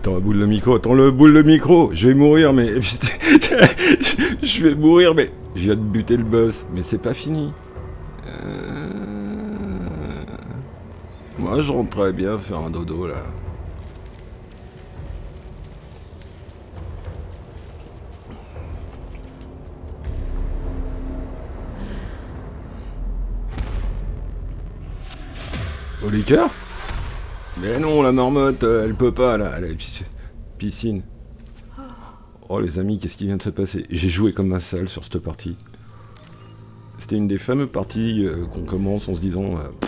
Attends, boule de micro, attends le boule de micro Je vais mourir, mais... je vais mourir, mais... Je viens de buter le boss, mais c'est pas fini. Euh... Moi, je rentrerais bien faire un dodo, là. Au liqueur? Mais non, la marmotte, euh, elle peut pas, là. Elle piscine. Oh, les amis, qu'est-ce qui vient de se passer? J'ai joué comme un sale sur cette partie. C'était une des fameuses parties euh, qu'on commence en se disant... Euh,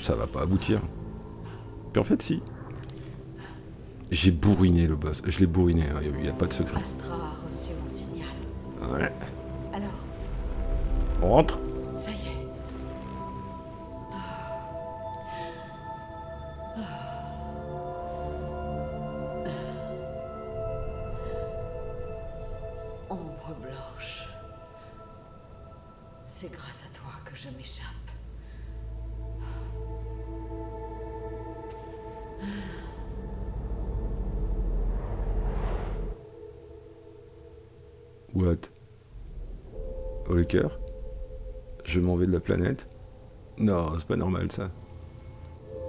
ça va pas aboutir. Puis en fait, si. J'ai bourriné le boss. Je l'ai bourriné, hein. il n'y a pas de secret. Astra a reçu mon signal. Ouais. Alors? On rentre? Je m'en vais de la planète Non, c'est pas normal ça.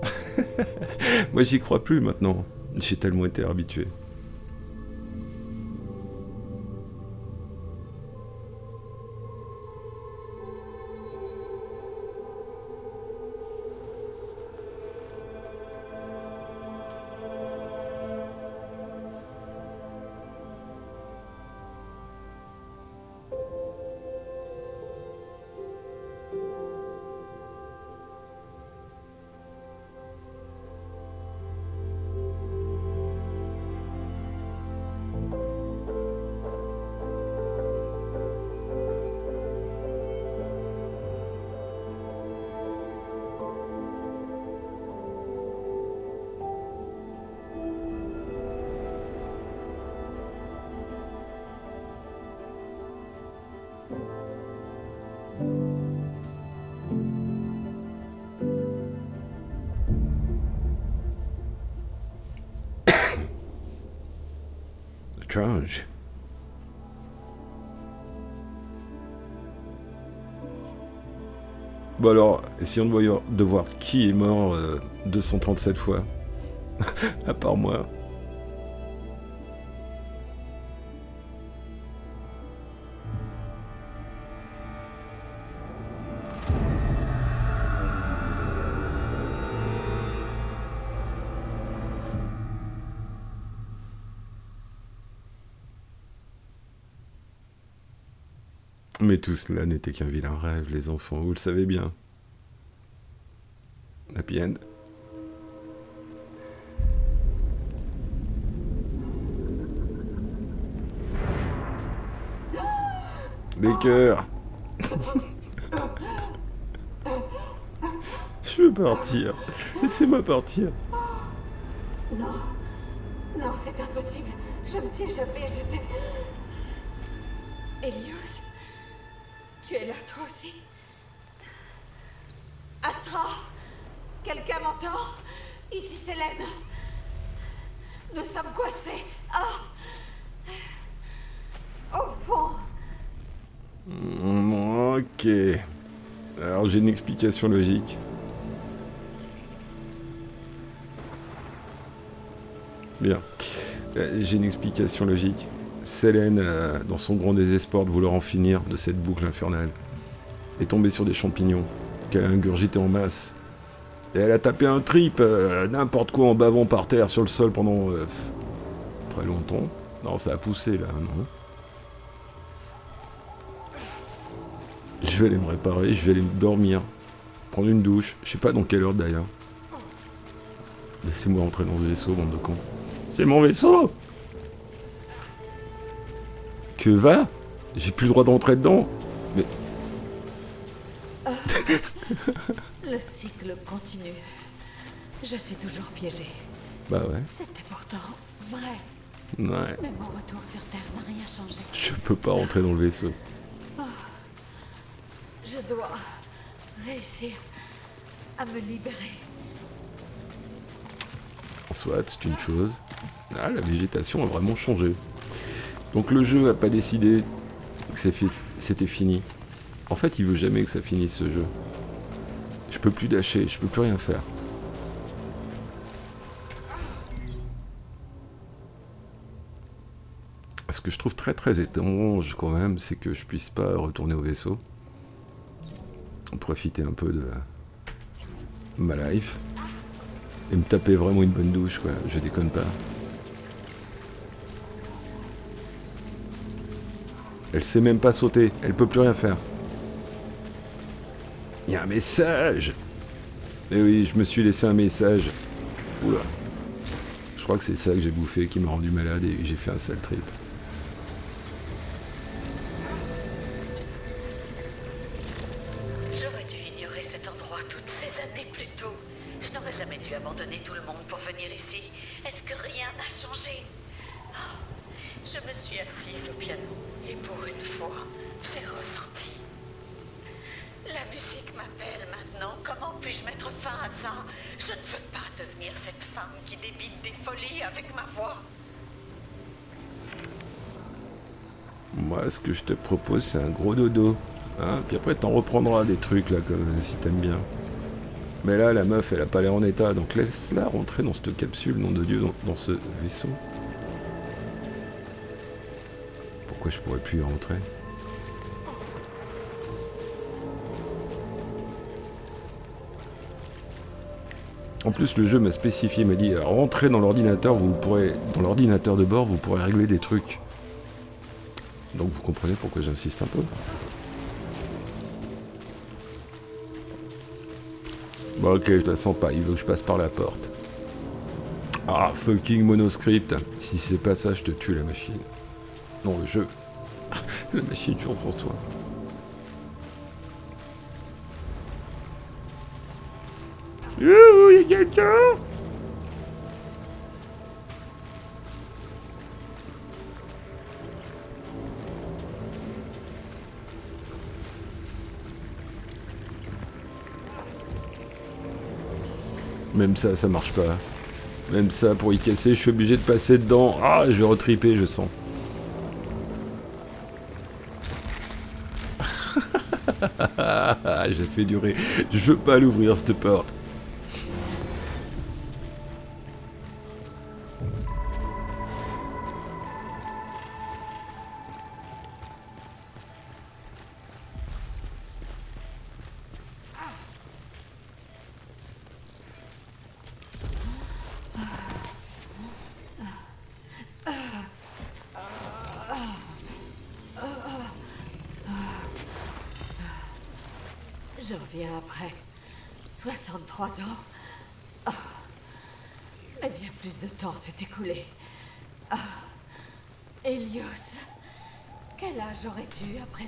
Moi j'y crois plus maintenant. J'ai tellement été habitué. Bon alors, essayons de, voir qui est mort 237 euh, fois. à part moi. Mais tout cela n'était qu'un vilain rêve, les enfants, vous le savez bien. Happy end. Les cœurs Je veux partir. Laissez-moi partir. Non. Non, c'est impossible. Je me suis échappée, j'étais... Elios tu es là, toi aussi Astra Quelqu'un m'entend? Ici, c'est Hélène. Nous sommes coincés. Oh Au fond. Mm, ok. Alors, j'ai une explication logique. Bien. Euh, j'ai une explication logique. Selene, euh, dans son grand désespoir de vouloir en finir de cette boucle infernale, est tombée sur des champignons qu'elle a ingurgité en masse. Et elle a tapé un trip, euh, n'importe quoi en bavant par terre sur le sol pendant euh, très longtemps. Non, ça a poussé là, non Je vais aller me réparer, je vais aller dormir, prendre une douche, je sais pas dans quelle heure d'ailleurs. Laissez-moi rentrer dans ce vaisseau, bande de cons. C'est mon vaisseau que va J'ai plus le droit d'entrer dedans Mais... le cycle continue. Je suis toujours piégé. Bah ouais. C'était pourtant vrai. Ouais. Mais mon retour sur Terre n'a rien changé. Je peux pas rentrer dans le vaisseau. Oh. Je dois réussir à me libérer. Soit, c'est une chose. Ah, la végétation a vraiment changé. Donc le jeu a pas décidé que c'était fini. En fait, il veut jamais que ça finisse ce jeu. Je peux plus dasher, je peux plus rien faire. Ce que je trouve très très étrange quand même, c'est que je puisse pas retourner au vaisseau. Profiter un peu de ma life. Et me taper vraiment une bonne douche quoi, je déconne pas. Elle sait même pas sauter, elle peut plus rien faire. Il y a un message Eh oui, je me suis laissé un message. Oula. Je crois que c'est ça que j'ai bouffé qui m'a rendu malade et j'ai fait un sale trip. J'aurais dû ignorer cet endroit toutes ces années plus tôt. Je n'aurais jamais dû abandonner tout le monde pour venir ici. Est-ce que rien n'a changé? Oh, Je me suis assise au piano et pour une fois, j'ai ressenti. La musique m'appelle maintenant. Comment puis-je mettre fin à ça? Je ne veux pas devenir cette femme qui débite des folies avec ma voix. Moi, ce que je te propose, c'est un gros dodo. Hein? Puis après, t'en reprendras des trucs, là, comme si t'aimes bien. Mais là, la meuf, elle a pas l'air en état, donc laisse-la rentrer dans cette capsule, nom de Dieu, dans ce vaisseau. Pourquoi je pourrais plus y rentrer En plus, le jeu m'a spécifié, m'a dit rentrez dans l'ordinateur, vous pourrez dans l'ordinateur de bord, vous pourrez régler des trucs. Donc vous comprenez pourquoi j'insiste un peu. Bon ok, je la sens pas, il veut que je passe par la porte. Ah, fucking monoscript. Si c'est pas ça, je te tue la machine. Non, le jeu. La machine toujours pour toi. Youhou, y'a quelqu'un Même ça, ça marche pas. Même ça, pour y casser, je suis obligé de passer dedans. Ah, je vais retriper, je sens. J'ai fait durer. Je veux pas l'ouvrir cette porte.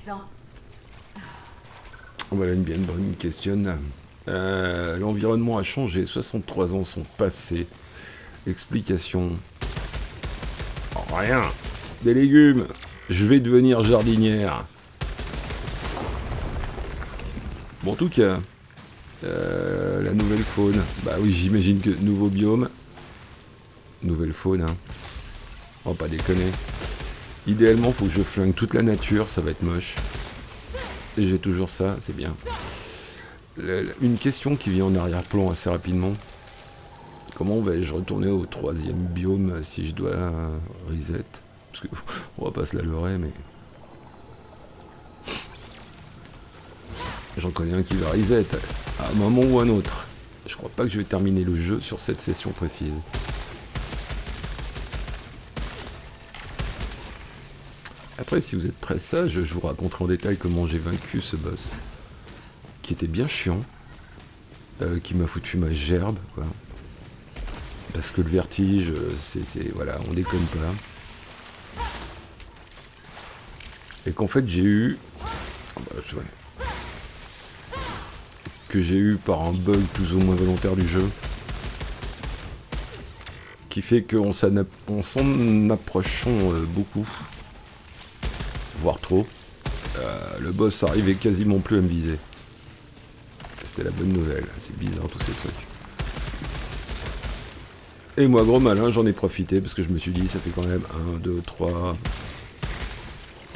Présent Voilà une bien bonne question. Euh, L'environnement a changé, 63 ans sont passés. Explication. rien. Des légumes. Je vais devenir jardinière. Bon, en tout cas, euh, la nouvelle faune. Bah oui, j'imagine que nouveau biome. Nouvelle faune, hein. Oh, pas déconner. Idéalement, faut que je flingue toute la nature, ça va être moche. Et j'ai toujours ça, c'est bien. une question qui vient en arrière-plan assez rapidement. Comment vais-je retourner au troisième biome si je dois reset? Parce que on va pas se la leurrer, mais J'en connais un qui va reset à un moment ou un autre. Je crois pas que je vais terminer le jeu sur cette session précise. Si vous êtes très sage, je vous raconterai en détail comment j'ai vaincu ce boss. Qui était bien chiant. Euh, qui m'a foutu ma gerbe, quoi. Parce que le vertige, c'est... Voilà, on déconne pas. Et qu'en fait, j'ai eu... Oh bah, que j'ai eu par un bug plus ou moins volontaire du jeu. Qui fait qu'on s'en approchant euh, beaucoup. Trop. Euh, le boss arrivait quasiment plus à me viser. C'était la bonne nouvelle. C'est bizarre tous ces trucs. Et moi, gros malin, j'en ai profité parce que je me suis dit, ça fait quand même 1, 2, 3...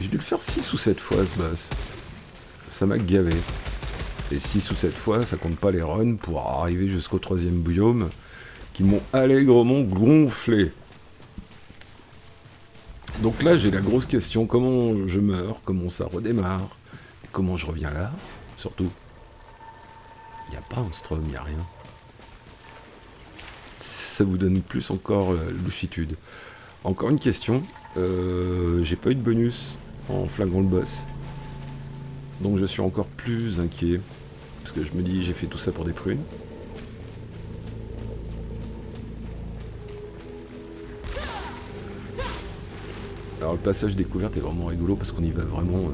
J'ai dû le faire 6 ou 7 fois ce boss. Ça m'a gavé. Et 6 ou 7 fois, ça compte pas les runs pour arriver jusqu'au troisième biome qui m'ont allègrement gonflé. Donc là, j'ai la grosse question, comment je meurs, comment ça redémarre, comment je reviens là, surtout. Il n'y a pas un strum, il n'y a rien. Ça vous donne plus encore euh, louchitude. Encore une question, euh, j'ai pas eu de bonus en flinguant le boss. Donc je suis encore plus inquiet. Parce que je me dis, j'ai fait tout ça pour des prunes. Alors le passage découverte est vraiment rigolo parce qu'on y va vraiment...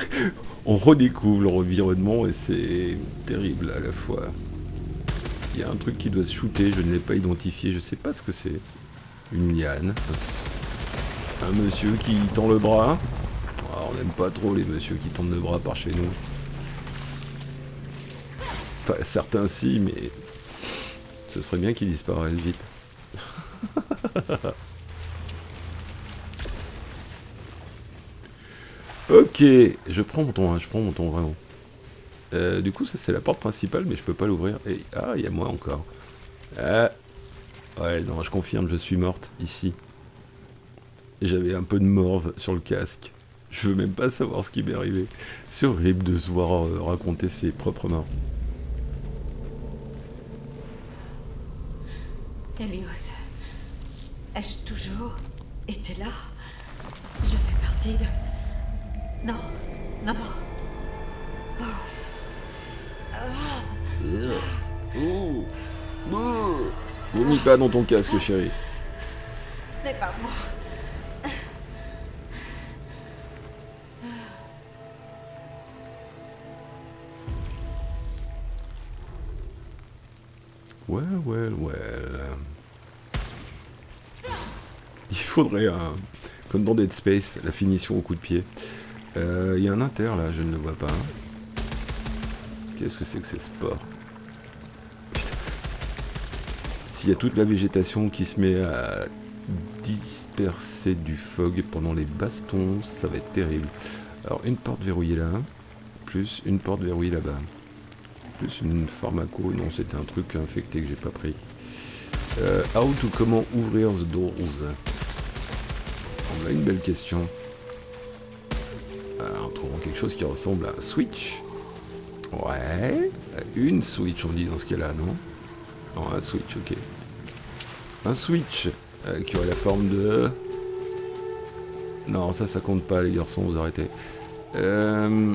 Euh, on redécouvre l'environnement et c'est terrible à la fois. Il y a un truc qui doit se shooter, je ne l'ai pas identifié, je sais pas ce que c'est. Une liane. Un monsieur qui tend le bras. Ah, on n'aime pas trop les messieurs qui tendent le bras par chez nous. Enfin, certains si, mais ce serait bien qu'ils disparaissent vite. ok, je prends mon temps, hein, je prends mon temps vraiment. Euh, du coup, ça c'est la porte principale, mais je peux pas l'ouvrir. Ah, il y a moi encore. Ah. Ouais, non, je confirme, je suis morte ici. J'avais un peu de morve sur le casque. Je veux même pas savoir ce qui m'est arrivé. C'est horrible de se voir euh, raconter ses propres morts. Elios, ai-je toujours été là? Je fais partie de... Non, non, non. Oh. Vomis pas dans ton casque, chérie. Ce n'est pas moi. Ouais, ouais, ouais. Il faudrait, un, comme dans Dead Space, la finition au coup de pied. Euh, il y a un inter là, je ne le vois pas. Qu'est-ce que c'est que ces sports S'il y a toute la végétation qui se met à disperser du fog pendant les bastons, ça va être terrible. Alors une porte verrouillée là, plus une porte verrouillée là-bas. Plus une pharmaco, non c'était un truc infecté que j'ai pas pris. Euh, how to comment ouvrir the doors? On a une belle question. Quelque chose qui ressemble à un switch. Ouais, une Switch on dit dans ce cas-là, non? Non, un Switch, ok. Un Switch euh, qui aurait la forme de... Non, ça, ça compte pas, les garçons, vous arrêtez. Euh...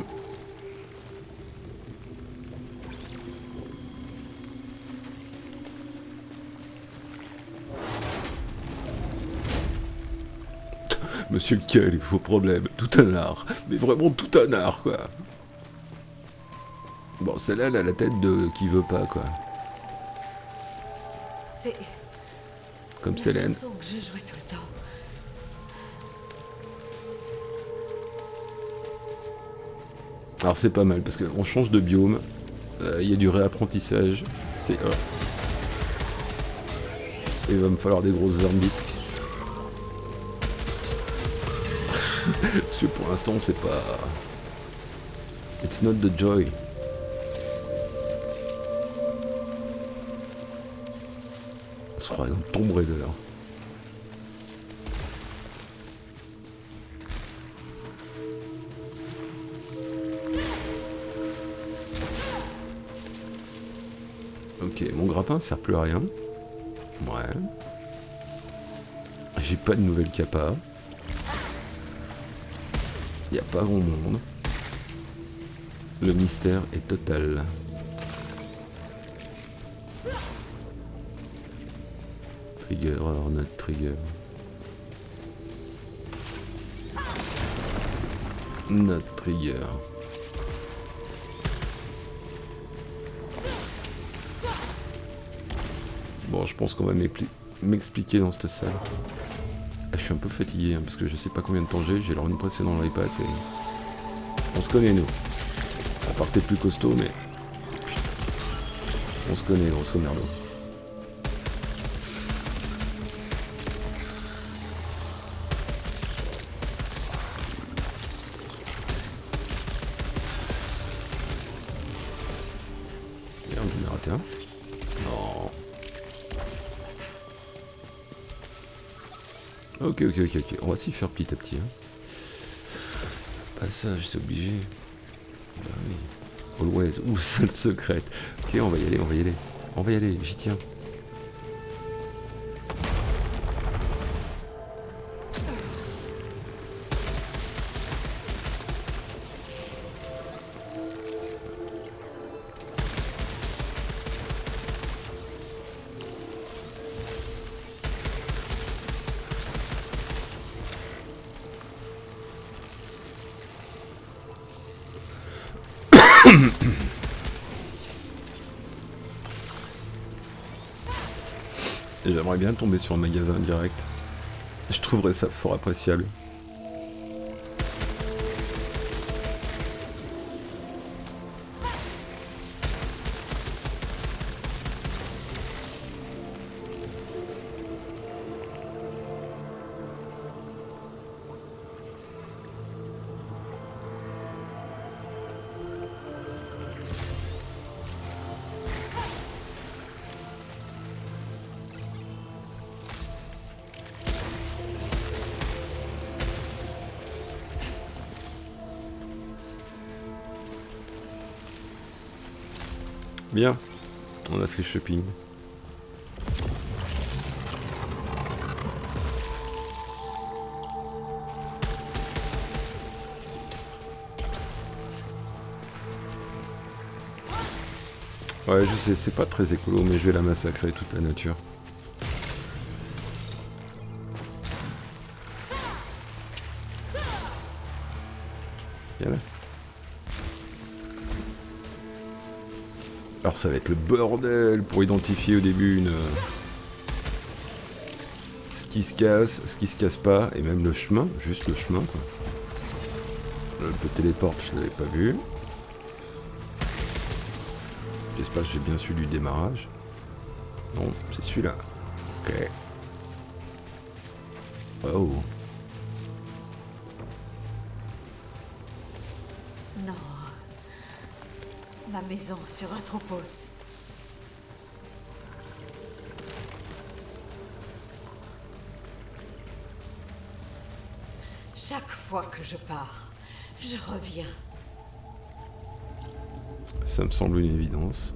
Monsieur quel il faut problème, tout un art, mais vraiment tout un art quoi. Bon, celle-là, elle a la tête de qui veut pas, quoi. C'est. Comme Célène. que je jouais tout le temps. Alors c'est pas mal parce qu'on change de biome, euh, il y a du réapprentissage, c'est Et il va me falloir des grosses armes parce que pour l'instant c'est pas... It's not the joy. se croirait dans Tomb Raider. Ok, mon grappin sert plus à rien. Ouais. J'ai pas de nouvelle capa. A pas grand monde. Le mystère est total. trigger, alors notre trigger. Notre trigger. Bon, je pense qu'on va m'expliquer dans cette salle. Ah, je suis un peu fatigué hein, parce que je sais pas combien de temps j'ai, j'ai l'heure une précédente dans l'iPad et on se connaît nous. On partait plus costaud mais on se connaît grosso merdo. Merde, j'en ai raté un. Ok, ok, ok, ok. On va s'y faire petit à petit. Hein. Passage, c'est obligé. Bah oui. Always. Ou salle secrète. Ok, on va y aller, on va y aller. On va y aller, j'y tiens. Bien tomber sur un magasin direct. Je trouverais ça fort appréciable. Shopping. Ouais, je sais, c'est pas très écolo, mais je vais la massacrer toute la nature. Ça va être le bordel pour identifier au début une... Ce qui se casse, ce qui se casse pas, et même le chemin, juste le chemin quoi. Le téléporte, je l'avais pas vu. J'espère que j'ai bien su du démarrage. Non, c'est celui-là. Ok. Oh. Maison sur Atropos. Chaque fois que je pars, je reviens. Ça me semble une évidence.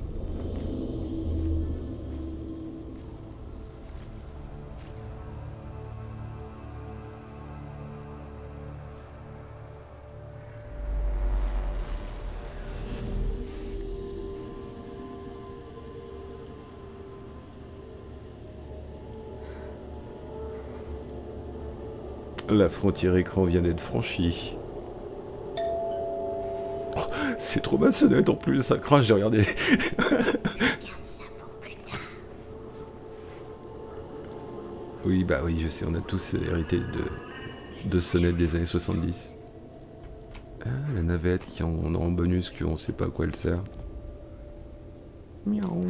La frontière écran vient d'être franchie. Oh, c'est trop ma sonnette en plus, ça crache, j'ai regardé. Oui, bah oui, je sais, on a tous hérité de, de sonnettes des années 70. Ah, la navette qui en, en bonus, qu'on sait pas à quoi elle sert. Miaou.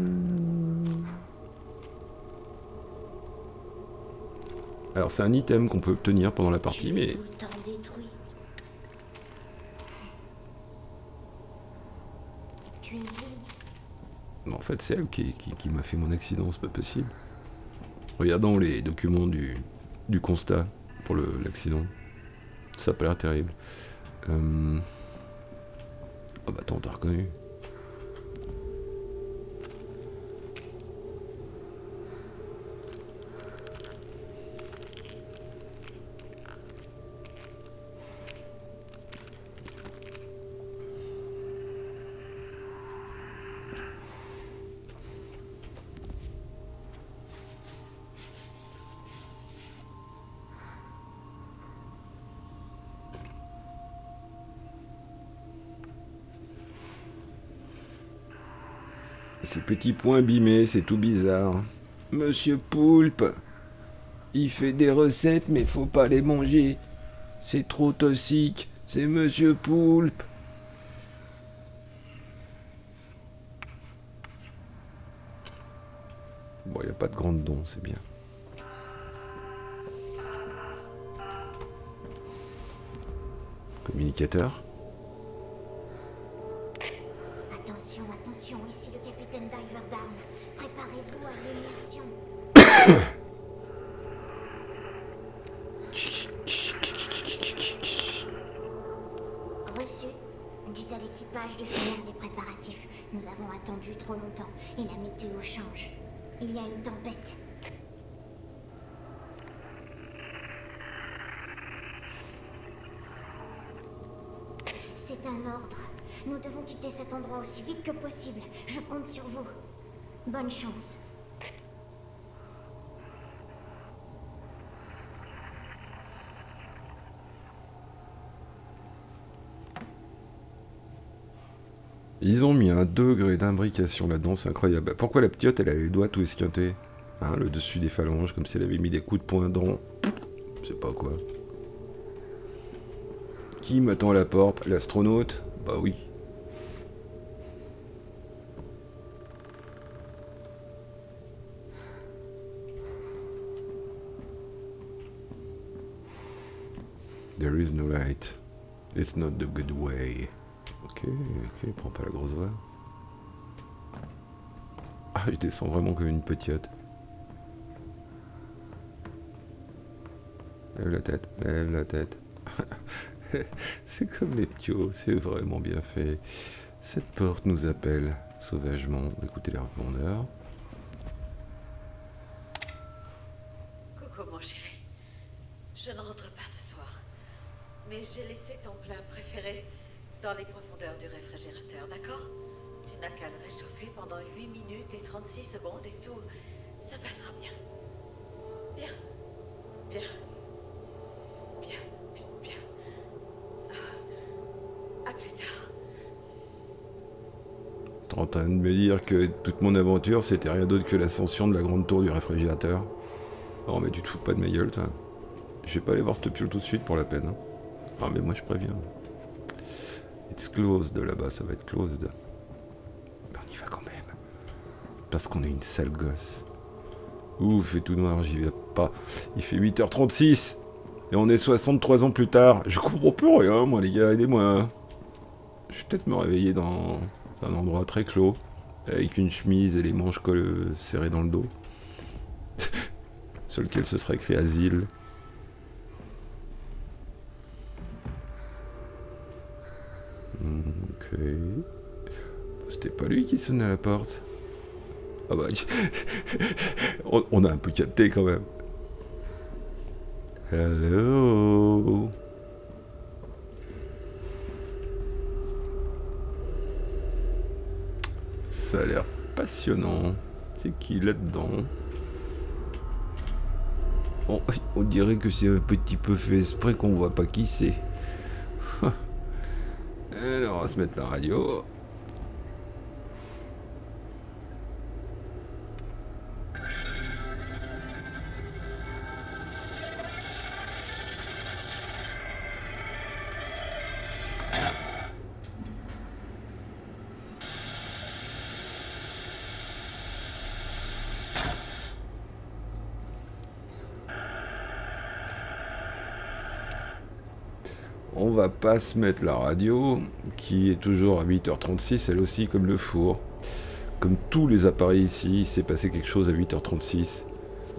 Alors c'est un item qu'on peut obtenir pendant la partie, mais en fait, c'est elle qui, qui- qui m'a fait mon accident, c'est pas possible. Regardons les documents du, du constat pour l'accident. Ça a pas l'air terrible. Euh... Oh bah attends, t'as reconnu. Petits points abîmés, c'est tout bizarre. Monsieur Poulpe, il fait des recettes, mais faut pas les manger. C'est trop toxique. C'est Monsieur Poulpe. Bon, il a pas de grande don, c'est bien. Communicateur. Attention. Attention, attention, ici le capitaine Diverdown. Préparez-vous à l'immersion. Reçu. Dites à l'équipage de finir les préparatifs. Nous avons attendu trop longtemps et la météo change. Il y a une tempête. C'est un ordre. Nous devons quitter cet endroit aussi vite que possible. Je compte sur vous. Bonne chance. Ils ont mis un degré d'imbrication là-dedans, c'est incroyable. Bah, Pourquoi la petite, elle a les doigts tout esquintés Hein, Le dessus des phalanges, comme si elle avait mis des coups de poing dans... Je sais pas quoi. Qui m'attend à la porte? L'astronaute? Bah oui. There is no light. It's not the good way. Ok, ok, prends pas la grosse voix. Ah, je descends vraiment comme une petite. Lève la tête, lève la tête. c'est comme les ptios, c'est vraiment bien fait. Cette porte nous appelle sauvagement. Écoutez les répondeurs. C'était rien d'autre que l'ascension de la grande tour du réfrigérateur. Non, mais tu te fous pas de ma gueule, toi. Je vais pas aller voir cette piole tout de suite pour la peine. hein. Ah, mais moi, je préviens. It's closed là-bas, ça va être closed. Mais on y va quand même. Parce qu'on est une sale gosse. Ouh, il fait tout noir, j'y vais pas. Il fait 8h36. Et on est 63 ans plus tard. Je comprends plus rien, moi, les gars, aidez-moi. Je vais peut-être me réveiller dans un endroit très clos, avec une chemise et les manches coll- serrées dans le dos. Sur lequel ce serait écrit asile. Ok. C'était pas lui qui sonnait à la porte. Ah bah, on, on a un peu capté quand même. Hello. Ça a l'air passionnant. C'est qui là-dedans on, on dirait que c'est un petit peu fait exprès qu'on voit pas qui c'est. Alors, on va se mettre la radio. Pas se mettre la radio, qui est toujours à 8h36, elle aussi comme le four. Comme tous les appareils ici, il s'est passé quelque chose à 8h36,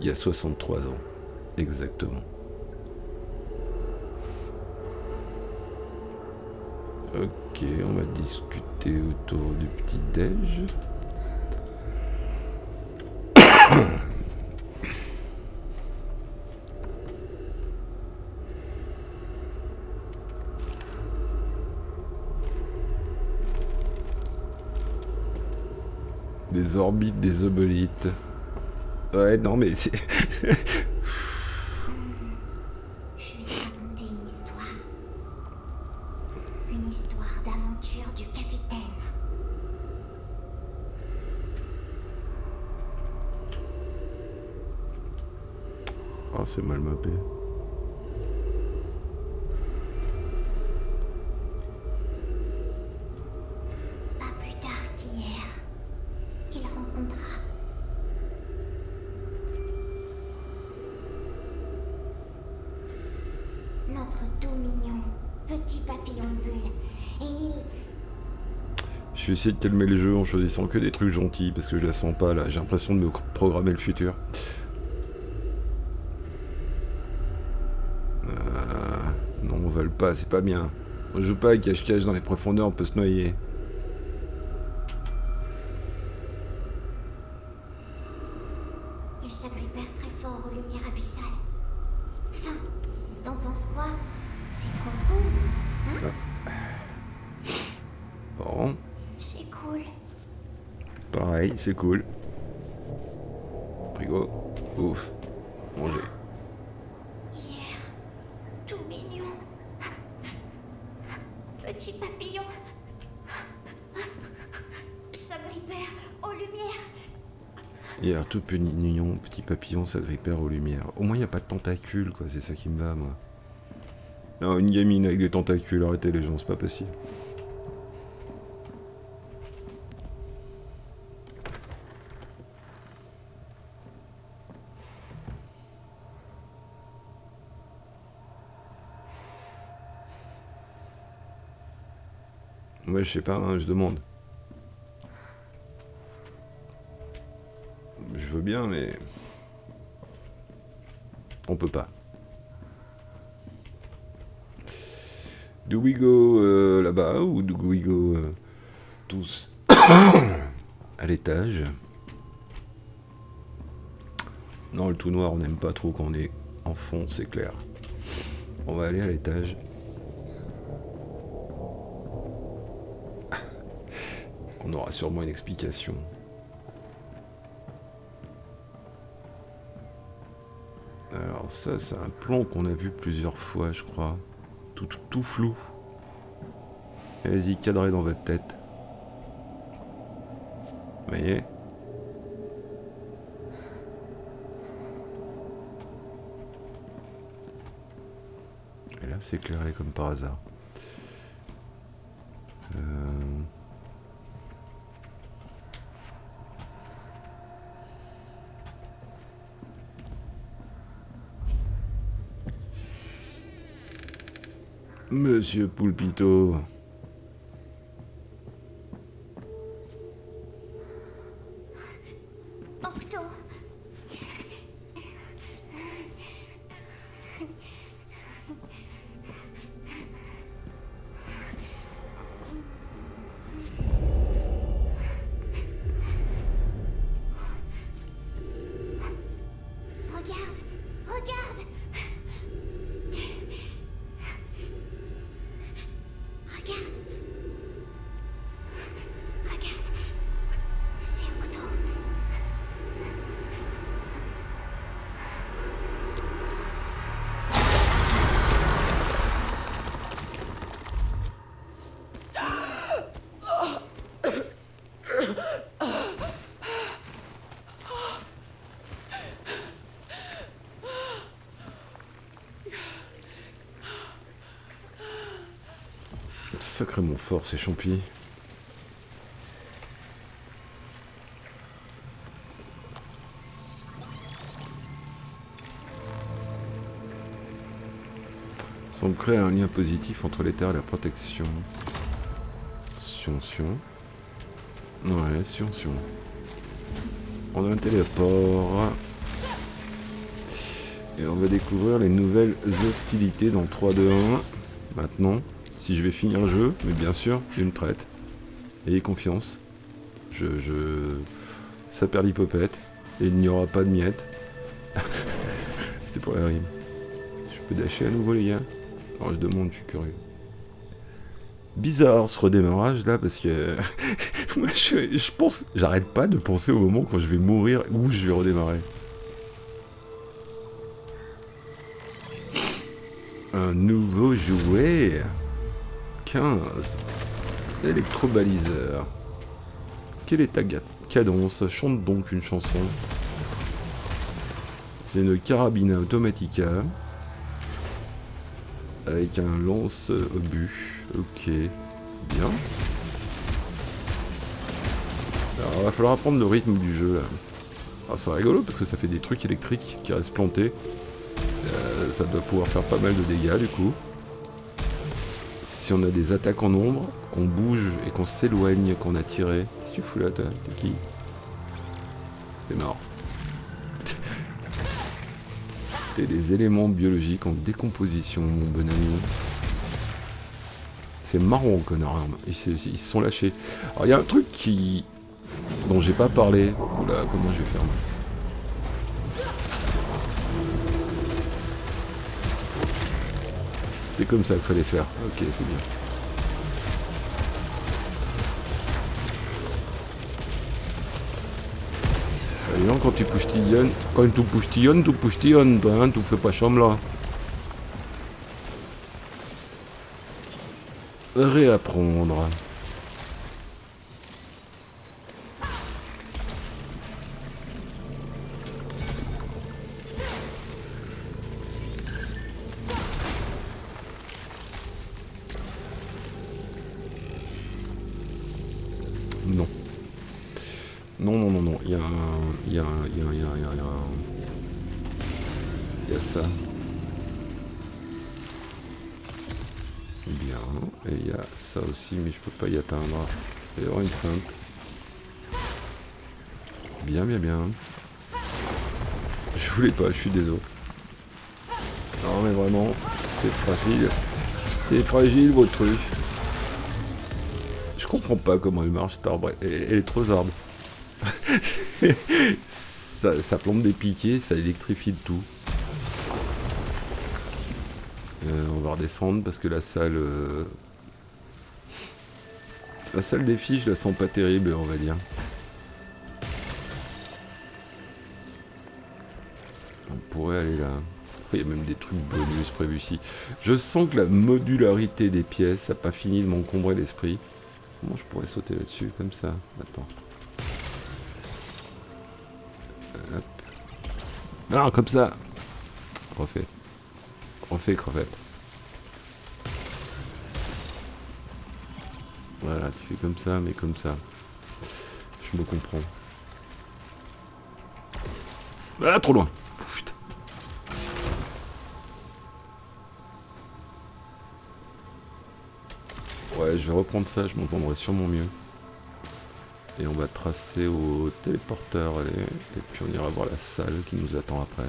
il y a 63 ans. Exactement. Ok, on va discuter autour du petit déj. Des orbites, des obolites. Ouais, non mais c'est... Je vais te raconter une histoire. Une histoire d'aventure du capitaine. Oh, c'est mal mappé. Pas plus tard qu'hier, il rencontra notre tout mignon petit papillon bulle. Et il... Je vais essayer de calmer le jeu en choisissant que des trucs gentils parce que je la sens pas là. J'ai l'impression de me programmer le futur. Euh, non, on vole pas, c'est pas bien. On joue pas avec cache-cache dans les profondeurs, on peut se noyer. Il s'agrippèrent très fort aux lumières abyssales. Enfin, t'en penses quoi C'est trop cool. Bon, C'est cool. pareil, c'est cool. Frigo, ouf, manger. Hier, tout mignon. Petit papillon. S'agrippèrent aux lumières. Hier, tout mignon, petit papillon s'agrippèrent aux lumières. Au moins, il n'y a pas de tentacules, quoi, c'est ça qui me va, moi. Non, une gamine avec des tentacules, arrêtez les gens, c'est pas possible. Sais pas, hein, je demande. Je veux bien, mais... On peut pas. Do we go euh, là-bas ou do we go euh, tous à l'étage? Non, le tout noir, on n'aime pas trop quand on est en fond, c'est clair. On va aller à l'étage. On aura sûrement une explication. Alors ça, c'est un plan qu'on a vu plusieurs fois, je crois. Tout, tout, flou. Allez-y, cadrez dans votre tête. Vous voyez? Et là, c'est éclairé comme par hasard. Monsieur Poulpito. Sacrément fort ces champis. Semble créer un lien positif entre les terres et la protection. Sion, sion. Ouais, sion, sion. On a un téléport. Et on va découvrir les nouvelles hostilités dans 3, 2, 1. Maintenant, si je vais finir le jeu, mais bien sûr, une traite. Ayez confiance. Je, je... Ça perd l'hypopète. Et il n'y aura pas de miettes. C'était pour la rime. Je peux dasher à nouveau, les gars? Alors, je demande, je suis curieux. Bizarre ce redémarrage là, parce que... Moi, je, je pense... J'arrête pas de penser au moment quand je vais mourir où je vais redémarrer. Un nouveau jouet 15. Électrobaliseur. Quelle est ta cadence? Chante donc une chanson. C'est une carabine automatica. Avec un lance-obus. Ok. Bien. Alors, il va falloir apprendre le rythme du jeu. Ah, c'est rigolo parce que ça fait des trucs électriques qui restent plantés. Euh, ça doit pouvoir faire pas mal de dégâts du coup. Si on a des attaques en ombre, qu'on bouge et qu'on s'éloigne, qu'on a tiré. Qu'est-ce que tu fous là, toi T'es qui? T'es mort. T'es des éléments biologiques en décomposition, mon bon ami. C'est marrant, connard. Ils ils se sont lâchés. Alors, il y a un truc qui... dont j'ai pas parlé. Oula, comment je vais faire C'était comme ça qu'il fallait faire. Ok, c'est bien. Et non, quand tu pouchtillonnes, quand tu pouchtillonnes, tu pouchtillonnes, toi, hein, tu fais pas là. Réapprendre. Mais je peux pas y atteindre. Il y aura une feinte. Bien, bien, bien. Je voulais pas, je suis désolé. Non mais vraiment, c'est fragile. C'est fragile votre truc. Je comprends pas comment elle marche cet arbre. Elle, est trop zarde. ça, plombe des piquets, ça électrifie le tout. Euh, on va redescendre parce que la salle... euh, La salle des filles, je la sens pas terrible, on va dire. On pourrait aller là. Il y a même des trucs bonus prévus ici. Je sens que la modularité des pièces a pas fini de m'encombrer l'esprit. Comment je pourrais sauter là-dessus comme ça? Attends. Hop. Ah, comme ça Refait. Refait, crevette. Voilà, tu fais comme ça, mais comme ça. Je me comprends. Ah, trop loin Putain. Ouais, je vais reprendre ça, je m'entendrai sûrement mieux. Et on va tracer au téléporteur, allez. Et puis on ira voir la salle qui nous attend après.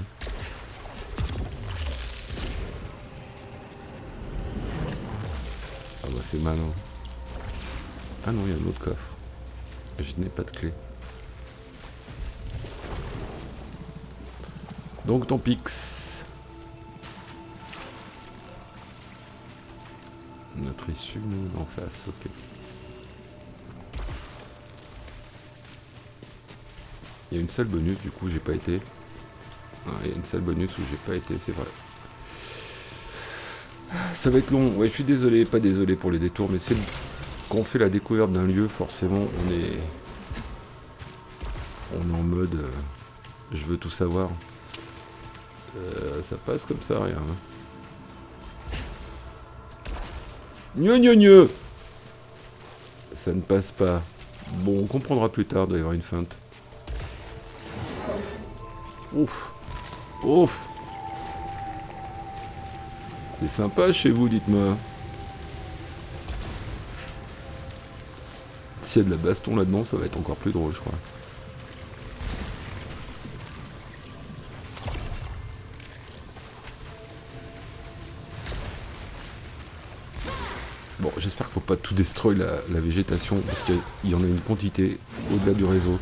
Ah bah c'est malin. Ah non, il y a un autre coffre. Je n'ai pas de clé. Donc ton pix. Notre issue nous en face, ok. Il y a une salle bonus, du coup j'ai pas été. Ah, il y a une salle bonus où j'ai pas été, c'est vrai. Ça va être long, ouais je suis désolé, pas désolé pour les détours, mais c'est quand on fait la découverte d'un lieu, forcément on est. On est en mode. euh, je veux tout savoir. Euh, ça passe comme ça, rien. hein. Gneu gneu gneu Ça ne passe pas. Bon, on comprendra plus tard, il doit y avoir une feinte. Ouf Ouf C'est sympa chez vous, dites-moi. S'il y a de la baston là-dedans, ça va être encore plus drôle, je crois. Bon, j'espère qu'il faut pas tout destroy la, la végétation, parce qu'il y en a une quantité au-delà du réseau.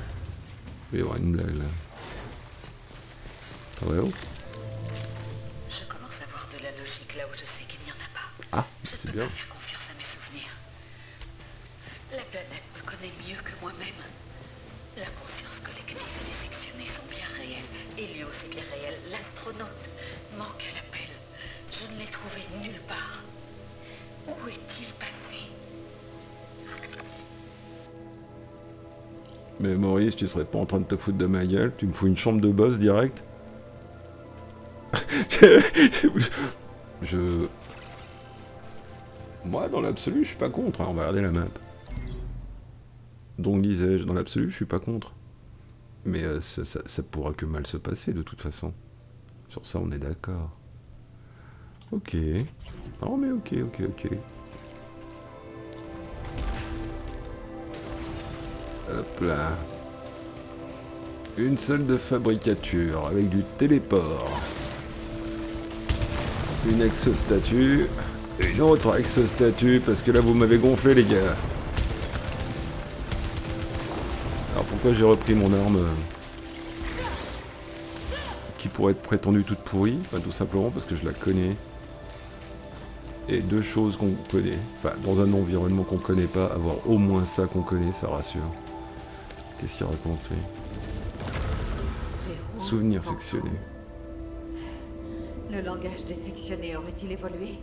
Il va y avoir une blague là. Ah ouais, oh. Je commence à voir de la logique là où je sais qu'il n'y en a pas. Ah, c'est bien. pas tu serais pas en train de te foutre de ma gueule, tu me fous une chambre de boss direct. je... Moi, dans l'absolu, je suis pas contre, hein. on va regarder la map. Donc, disais-je, dans l'absolu, je suis pas contre. Mais euh, ça, ça, ça pourra que mal se passer, de toute façon. Sur ça, on est d'accord. Ok. Non, mais ok, ok, ok. Hop là. Une salle de fabricature avec du téléport. Une exostatue. Une autre exostatue parce que là vous m'avez gonflé les gars. Alors pourquoi j'ai repris mon arme euh, qui pourrait être prétendue toute pourrie? Tout simplement parce que je la connais. Et deux choses qu'on connaît. Enfin dans un environnement qu'on connaît pas, avoir au moins ça qu'on connaît, ça rassure. Qu'est-ce qu'il raconte lui? Souvenirs fantômes. sectionnés. Le langage des sectionnés aurait-il évolué?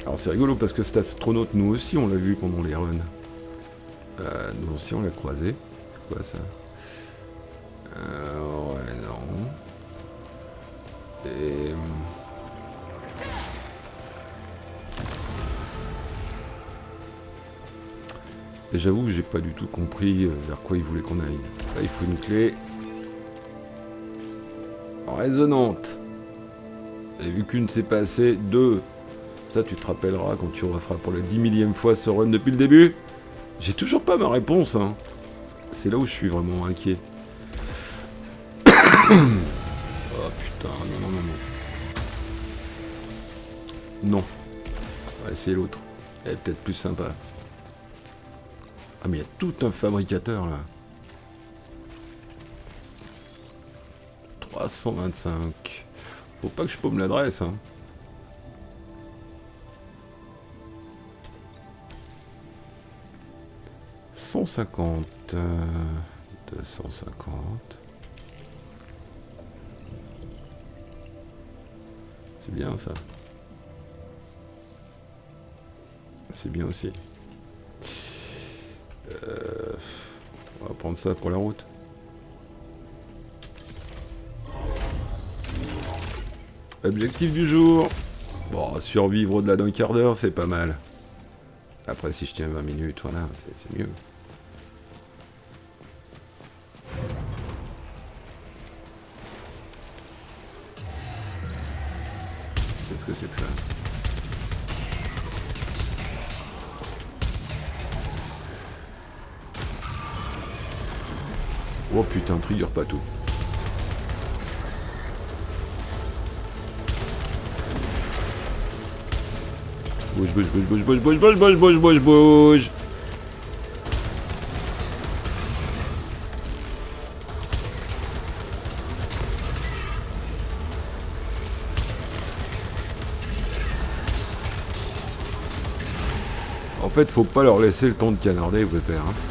Alors c'est rigolo parce que cet astronaute, nous aussi on l'a vu pendant les runs. Euh, nous aussi on l'a croisé. C'est quoi ça? Euh, Ouais, non. Et... Et j'avoue que j'ai pas du tout compris euh, vers quoi il voulait qu'on aille. Là il faut une clé. Résonante. Et vu qu'une s'est passée, deux. Ça, tu te rappelleras quand tu referas pour la dix millième fois ce run depuis le début. J'ai toujours pas ma réponse, hein. C'est là où je suis vraiment inquiet. oh putain, non, non, non, non. Non. On va essayer l'autre. Elle est peut-être plus sympa. Ah, mais il y a tout un fabricateur là. 325. Faut pas que je paume l'adresse, hein. Cent cinquante, euh, deux cent cinquante. C'est bien ça. C'est bien aussi. Euh, on va prendre ça pour la route. Objectif du jour. Bon, survivre au-delà d'un quart d'heure, c'est pas mal. Après, si je tiens 20 minutes, voilà, c'est- c'est mieux. Qu'est-ce que c'est que ça? Oh putain, trigger pas tout. Bouge, bouge, bouge, bouge, bouge, bouge, bouge, bouge, bouge, bouge, bouge. En fait, faut pas leur laisser le temps de canarder, vous père. Hein.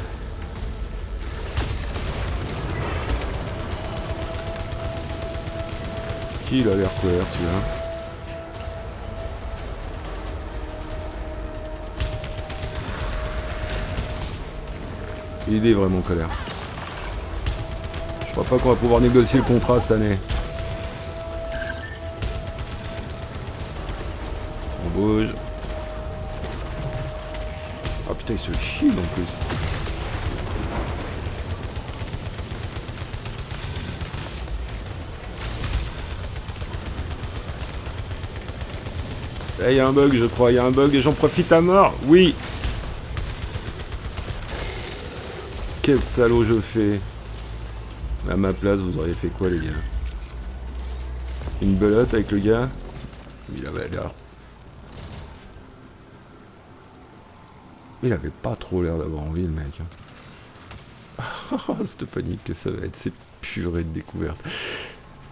Il a l'air couvert celui-là Il est vraiment colère. Je crois pas qu'on va pouvoir négocier le contrat cette année. On bouge. Ah putain, il se chie en plus. Il y a un bug, je crois. Il y a un bug et j'en profite à mort. Oui. Quel salaud je fais. À ma place, vous auriez fait quoi, les gars? Une belote avec le gars? Il avait l'air... Il avait pas trop l'air d'avoir envie, le mec. hein. Cette panique que ça va être, c'est purée de découverte.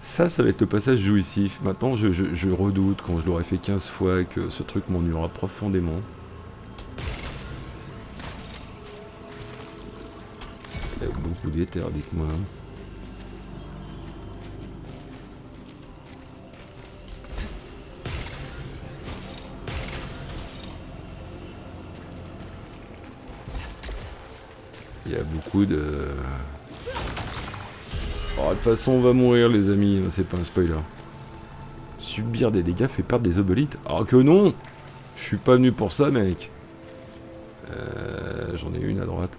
Ça, ça va être le passage jouissif. Maintenant, je, redoute quand je l'aurai fait 15 fois que ce truc m'ennuiera profondément. Il y a beaucoup d'éther, dites-moi. Il y a beaucoup de... Oh, de toute façon, on va mourir, les amis, c'est pas un spoiler. Subir des dégâts fait perdre des obolites. Ah que non Je suis pas venu pour ça, mec. Euh, J'en ai une à droite.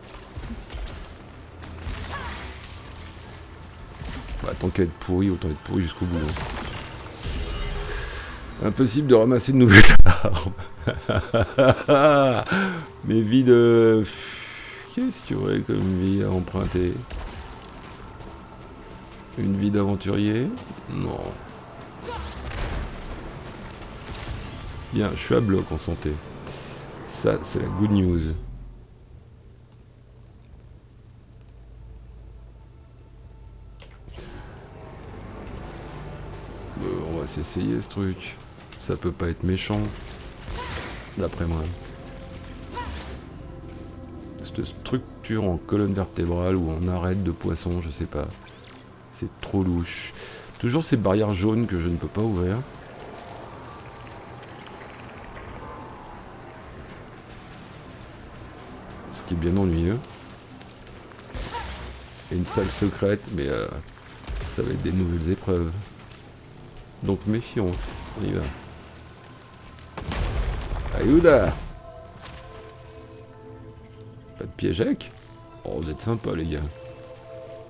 Bah, tant qu'à être pourri, autant être pourri jusqu'au bout. hein. Impossible de ramasser de nouvelles armes. Mais de... Qu'est-ce qu'il y aurait comme vie à emprunter? Une vie d'aventurier Non. Bien, je suis à bloc en santé. Ça, c'est la good news. Euh, on va s'essayer ce truc. Ça peut pas être méchant. D'après moi. Cette structure en colonne vertébrale ou en arête de poisson, je sais pas. C'est trop louche. Toujours ces barrières jaunes que je ne peux pas ouvrir. Ce qui est bien ennuyeux. Et une salle secrète, mais euh, ça va être des nouvelles épreuves. Donc méfiance, on y va. Aïouda Pas de piège Oh, vous êtes sympa les gars.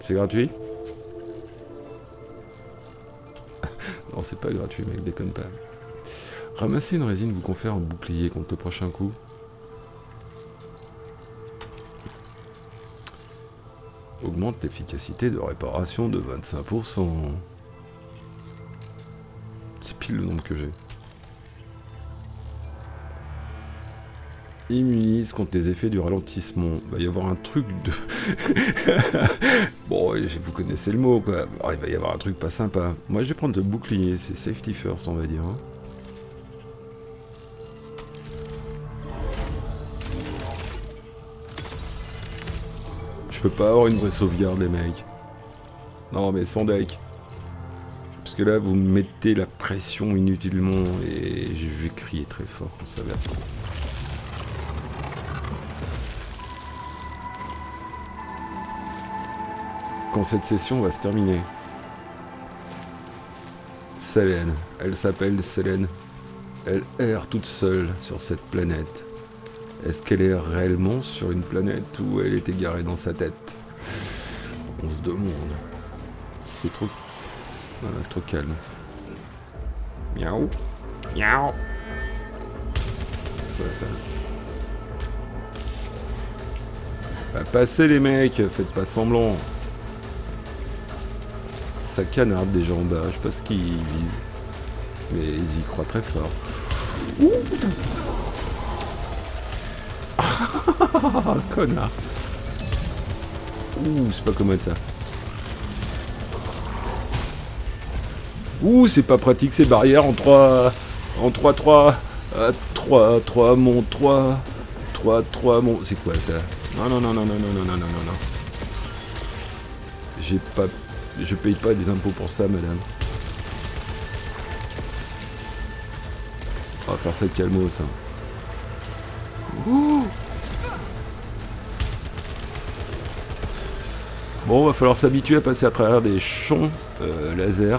C'est gratuit? Non, c'est pas gratuit, mec, déconne pas. Ramasser une résine vous confère un bouclier contre le prochain coup. Augmente l'efficacité de réparation de 25%. C'est pile le nombre que j'ai. Immunise contre les effets du ralentissement. Il va y avoir un truc de... bon, vous connaissez le mot, quoi. il va y avoir un truc pas sympa. Moi, je vais prendre le bouclier. C'est safety first, on va dire. Hein. Je peux pas avoir une vraie sauvegarde, les mecs. Non, mais sans deck. Parce que là, vous mettez la pression inutilement et je vais crier très fort ça va. Cette session va se terminer. Selene. Elle s'appelle Selene. Elle erre toute seule sur cette planète. Est-ce qu'elle est réellement sur une planète ou elle est égarée dans sa tête? On se demande. C'est trop... c'est trop calme. Miaou Miaou Quoi ça? Bah passez les mecs, faites pas semblant. Ça canarde déjà en bas, je sais pas ce qu'ils visent. Mais ils y croient très fort. Putain Connard. Ouh, c'est pas commode ça. Ouh, c'est pas pratique ces barrières en 3... En 3, 3... 3, 3, mon 3... 3, 3, mon... C'est quoi ça? Non, non, non, non, non, non, non, non, non, non, non. J'ai pas... Je paye pas des impôts pour ça, madame. On va faire ça calmo, ça. Ouh Bon, va falloir s'habituer à passer à travers des champs euh, laser.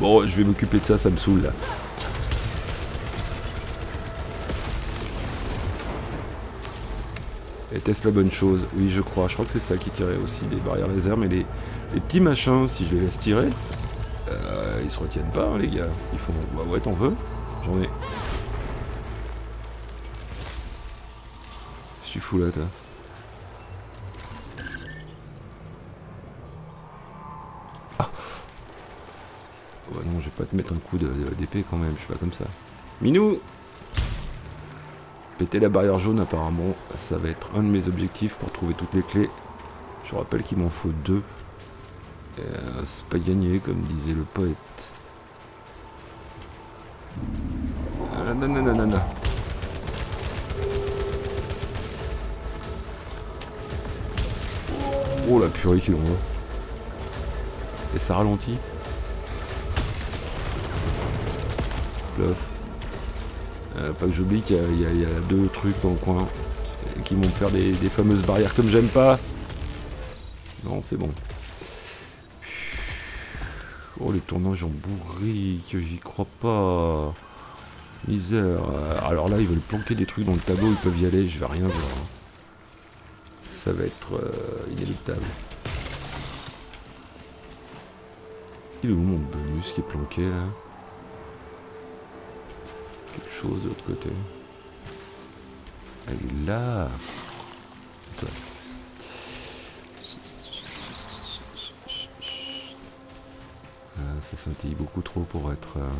bon, je vais m'occuper de ça, ça me saoule là. Et teste la bonne chose, oui je crois, je crois que c'est ça qui tirait aussi des barrières laser, mais les, petits machins, si je les laisse tirer, euh, ils se retiennent pas hein, les gars. Ils font, bah ouais t'en veux J'en ai. Je suis fou là toi. non, je vais pas te mettre un coup d'épée quand même, je suis pas comme ça. Minou Péter la barrière jaune apparemment, ça va être un de mes objectifs pour trouver toutes les clés. Je rappelle qu'il m'en faut deux. Euh, c'est pas gagné comme disait le poète. Non. Oh la purée qu'il envoie. Et ça ralentit. Euh, pas que j'oublie qu'il y, a deux trucs en coin qui vont me faire des, fameuses barrières comme j'aime pas. Non, c'est bon. Oh, les tournages en bourrique, j'y crois pas. Misère. Alors là, ils veulent planquer des trucs dans le tableau, ils peuvent y aller, je vais rien voir. Ça va être euh, inéluctable. Il est où mon bonus qui est planqué là? Chose de l'autre côté. Elle est là. Ah, ça scintille beaucoup trop pour être euh,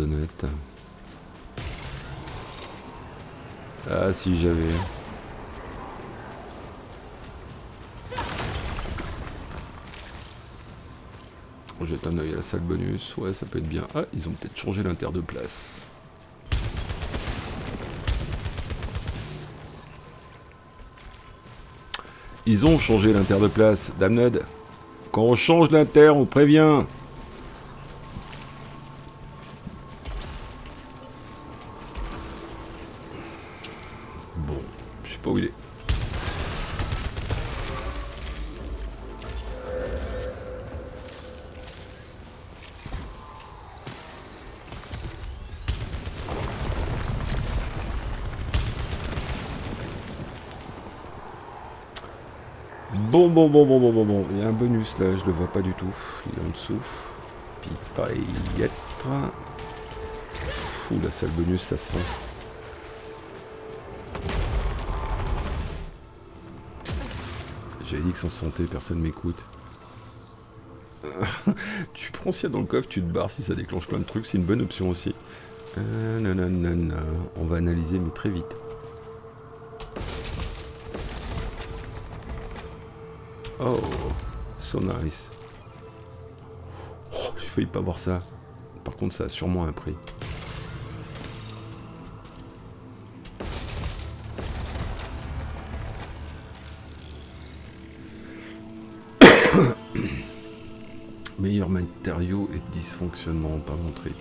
honnête. Ah si j'avais. On jette un oeil à la salle bonus, ouais ça peut être bien. Ah, ils ont peut-être changé l'inter de place. Ils ont changé l'inter de place, Damned. Quand on change l'inter, on prévient. Je le vois pas du tout. Il est en dessous. Pipaillette. Fou, la salle bonus, ça sent. J'avais dit que sans santé, personne m'écoute. tu prends ça dans le coffre, tu te barres si ça déclenche plein de trucs, c'est une bonne option aussi. Euh, nanana, On va analyser, mais très vite. Oh, nice. Oh, J'ai failli pas voir ça. Par contre, ça a sûrement un prix. Meilleur matériau et dysfonctionnement, pas mon trip.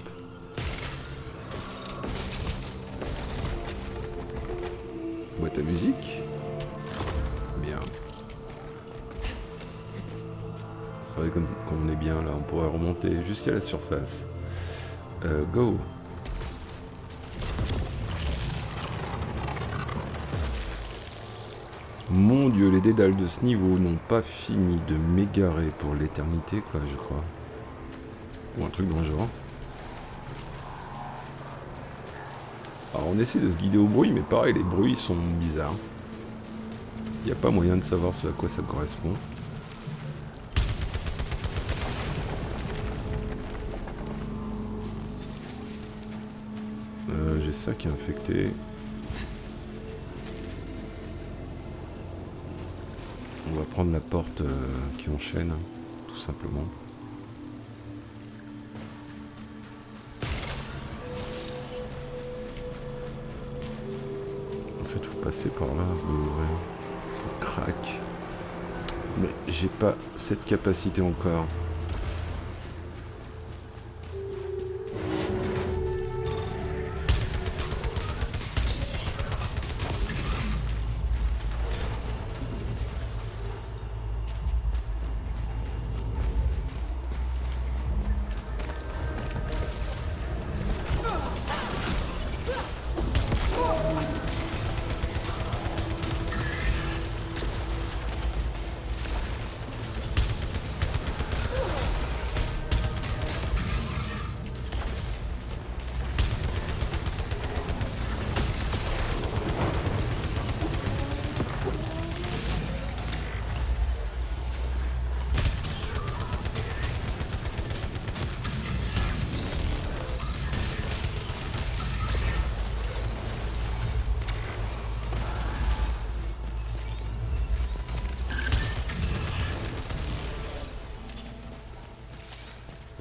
Remonter jusqu'à la surface. Euh, go Mon dieu, les dédales de ce niveau n'ont pas fini de m'égarer pour l'éternité, quoi, je crois. Ou un truc dans le genre. Alors on essaie de se guider au bruit, mais pareil, les bruits sont bizarres. Il n'y a pas moyen de savoir ce à quoi ça correspond. Qui est infecté. On va prendre la porte euh, qui enchaîne, tout simplement. En fait, faut passer par là, ouvrir. Crac. Mais j'ai pas cette capacité encore.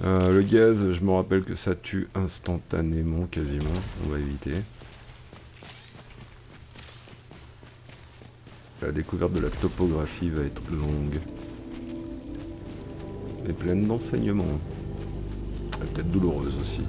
Euh, le gaz, je me rappelle que ça tue instantanément, quasiment. On va éviter. La découverte de la topographie va être longue. Et pleine d'enseignements. Peut-être douloureuse aussi.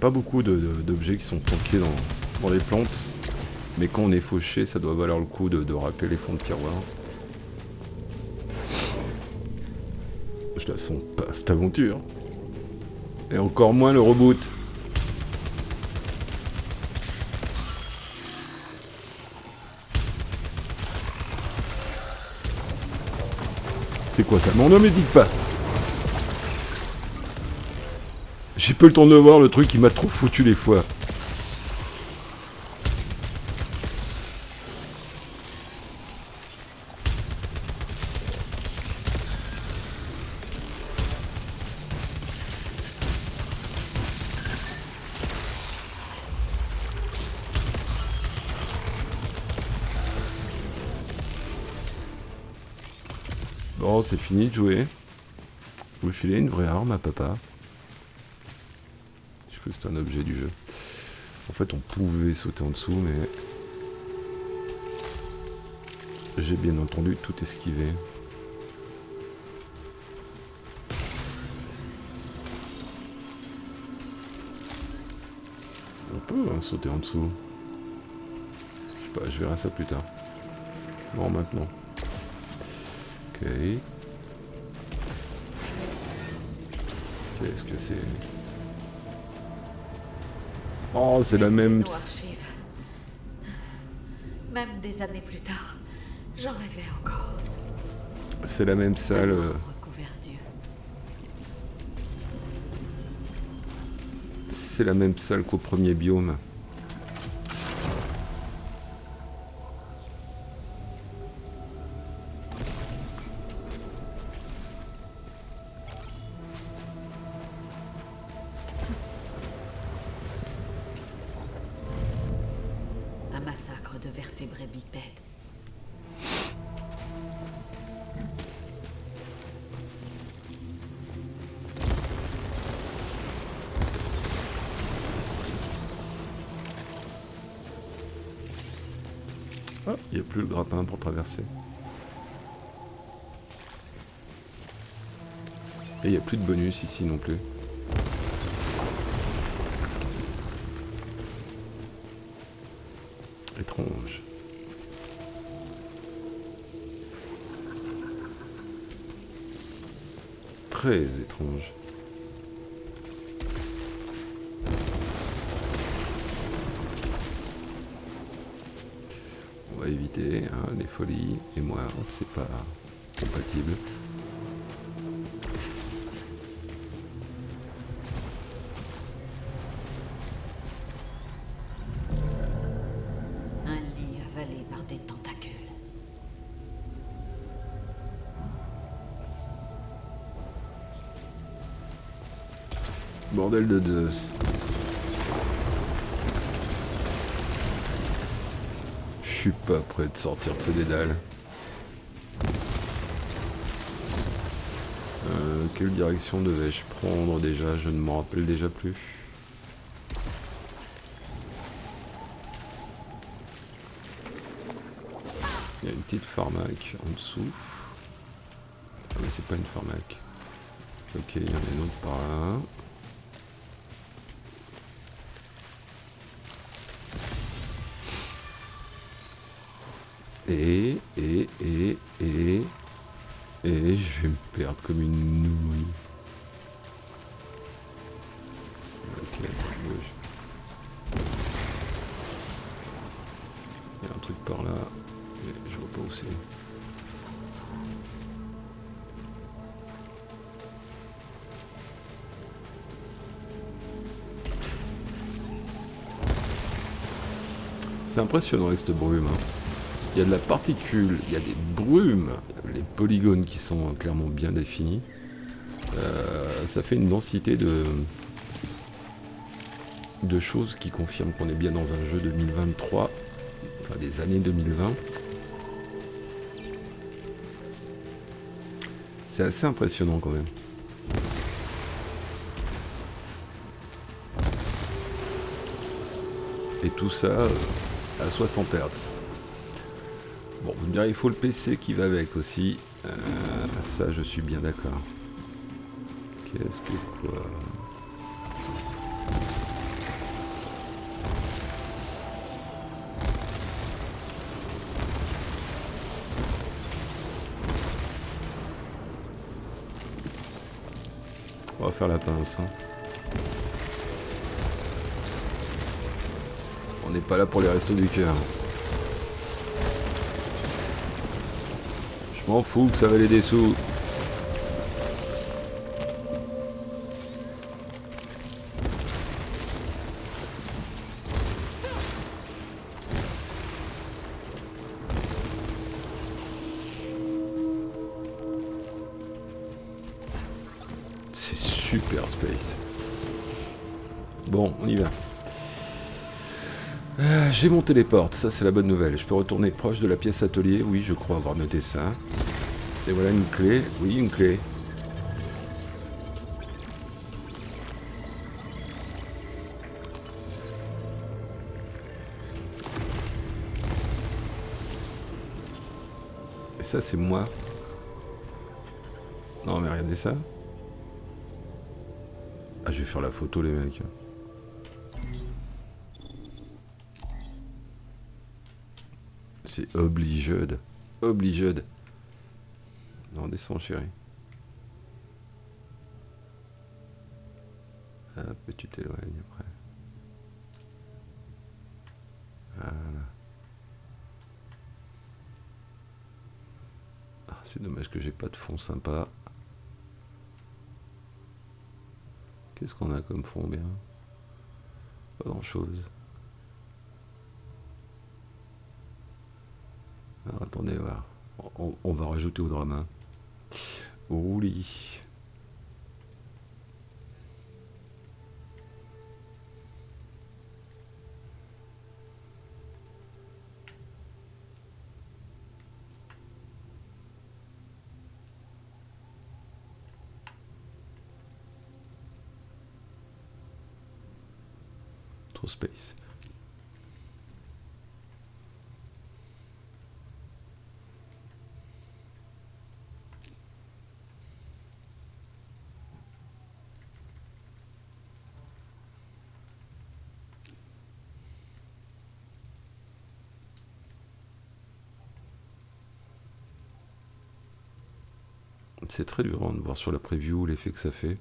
Pas beaucoup d'objets qui sont planqués dans, les plantes. Mais quand on est fauché, ça doit valoir le coup de, de racler les fonds de tiroir. Je la sens pas, cette aventure. Et encore moins le reboot. C'est quoi ça? Non, ne me dites pas J'ai pas le temps de voir le truc qui m'a trop foutu les fois. Bon, c'est fini de jouer. Vous filez une vraie arme à papa. C'est un objet du jeu. En fait, on pouvait sauter en dessous, mais... J'ai bien entendu tout esquivé. On peut hein, sauter en dessous. Je sais pas, je verrai ça plus tard. Non, maintenant. Ok. Qu'est-ce que c'est? Oh, c'est la même... Même des années plus tard, j'en rêvais encore. C'est la même salle. euh. C'est la même salle qu'au premier biome. Et il n'y a plus de bonus ici non plus. Étrange. Très étrange. On va éviter hein, les folies. Et moi, c'est pas compatible. De Zeus. Je suis pas prêt de sortir de ce dédale. Euh, quelle direction devais-je prendre déjà? Je ne m'en rappelle déjà plus. Il y a une petite pharmac en dessous. Ah mais c'est pas une pharmac. Ok, il y en a une autre par là. Impressionnant cette brume. hein. Il y a de la particule, il y a des brumes, les polygones qui sont clairement bien définis. Euh, ça fait une densité de, de choses qui confirment qu'on est bien dans un jeu 2023, enfin des années 2020. C'est assez impressionnant quand même. Et tout ça euh, à 60 Hz. Bon, vous me direz, il faut le PC qui va avec aussi. Euh, ça, je suis bien d'accord. Qu'est-ce que quoi? On va faire la pince. Hein. Pas là pour les restos du cœur. Je m'en fous que ça valait des sous. J'ai mon téléporte, ça c'est la bonne nouvelle. Je peux retourner proche de la pièce atelier, oui je crois avoir noté ça. Et voilà une clé, oui une clé. Et ça c'est moi. Non mais regardez ça. Ah je vais faire la photo les mecs. C'est obligé. Obligé. Non, descends, chérie. Hop, et tu t'éloignes après. Voilà. Ah, c'est dommage que j'ai pas de fond sympa. Qu'est-ce qu'on a comme fond bien? Pas grand chose. Alors, On, va rajouter au drama. Ouli. Trop space. C'est très dur hein, de voir sur la preview l'effet que ça fait.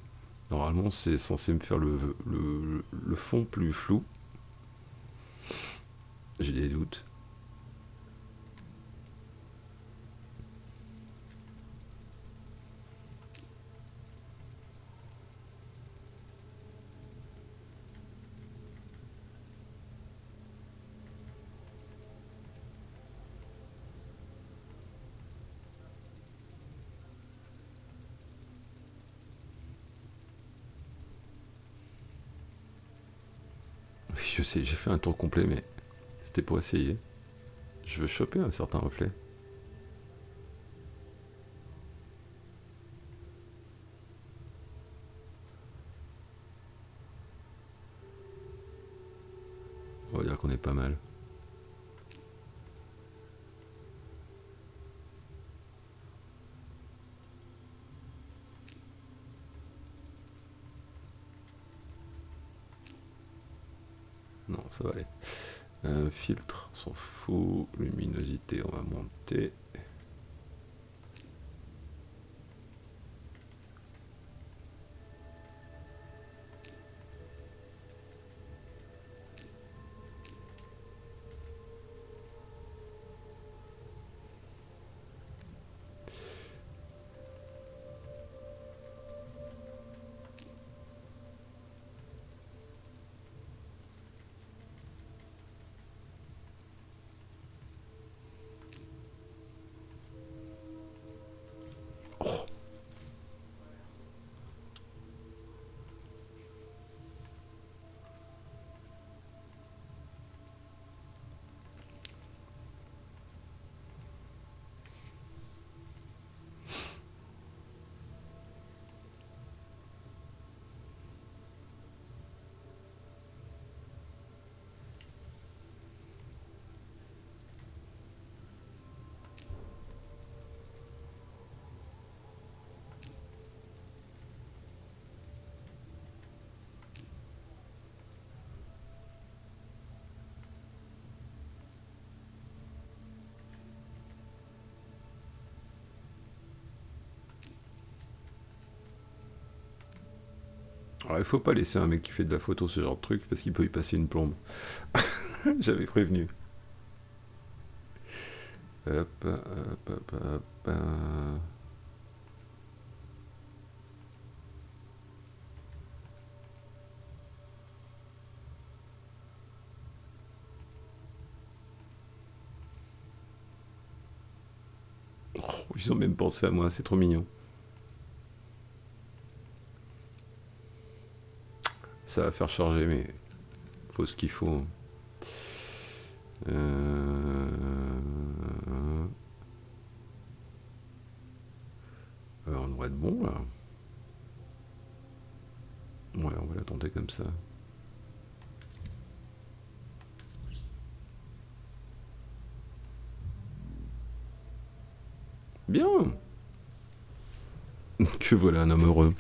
Normalement, c'est censé me faire le fond plus flou. J'ai des doutes. Oui, je j'ai fait un tour complet, mais c'était pour essayer. Je veux choper un certain reflet. Filtre, on s'en fout. Luminosité, on va monter. Alors, il faut pas laisser un mec qui fait de la photo ce genre de truc parce qu'il peut y passer une plombe. J'avais prévenu. Hop, hop, hop, hop. Oh, ils ont même pensé à moi, c'est trop mignon. Ça va faire charger, mais faut ce qu'il faut. On devrait être bon là. Ouais, on va la tenter comme ça. Bien. Que voilà un homme heureux.